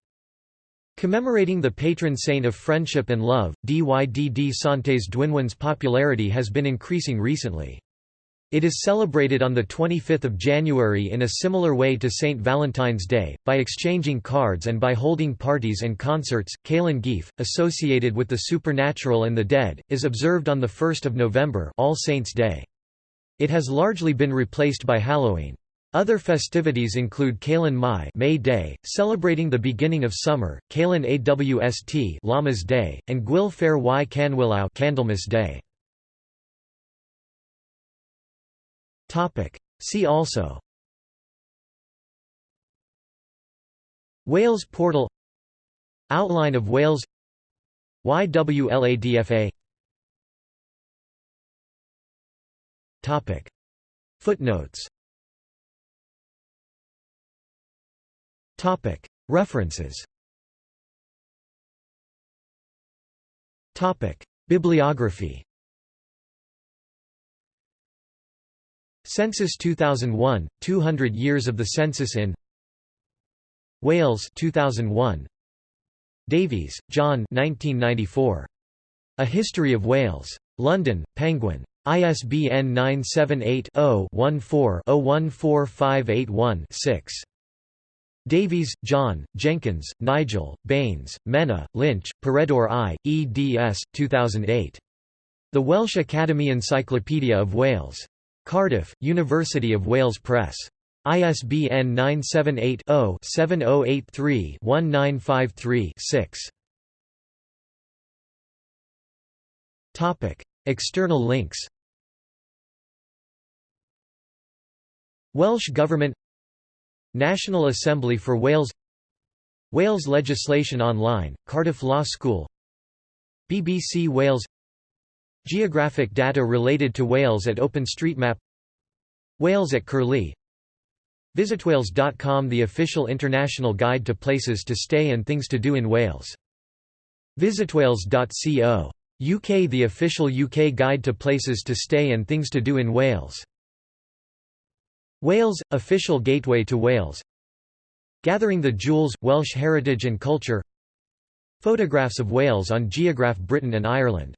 Commemorating the patron saint of friendship and love, Dydd Santes Dwynwen's popularity has been increasing recently. It is celebrated on 25 January in a similar way to St. Valentine's Day, by exchanging cards and by holding parties and concerts. Calan Gaeaf, associated with the supernatural and the dead, is observed on 1 November All Saints' Day. It has largely been replaced by Halloween. Other festivities include Calan Mai May Day, celebrating the beginning of summer, Calan Awst Lammas Day, and Gwyl Fair y Canhwyllau Candlemas Day. See also. Wales portal. Outline of Wales. Y Wladfa Topic. Footnotes. Topic. References. Topic. Bibliography Census 2001 200 years of the census in Wales 2001 Davies, John 1994 A History of Wales London Penguin ISBN 978 0 14 014581 6 Davies, John, Jenkins, Nigel, Baines, Menna, Lynch, Peredur I, eds. 2008. The Welsh Academy Encyclopedia of Wales. Cardiff, University of Wales Press. ISBN 978 0 7083 1953 6. External links. Welsh Government. National Assembly for Wales. Wales legislation online, Cardiff Law School. BBC Wales Geographic data related to Wales at OpenStreetMap Wales at Curlie Visitwales.com The official international guide to places to stay and things to do in Wales. Visitwales.co. UK The official UK guide to places to stay and things to do in Wales. Wales – official gateway to Wales Gathering the Jewels – Welsh heritage and culture Photographs of Wales on Geograph Britain and Ireland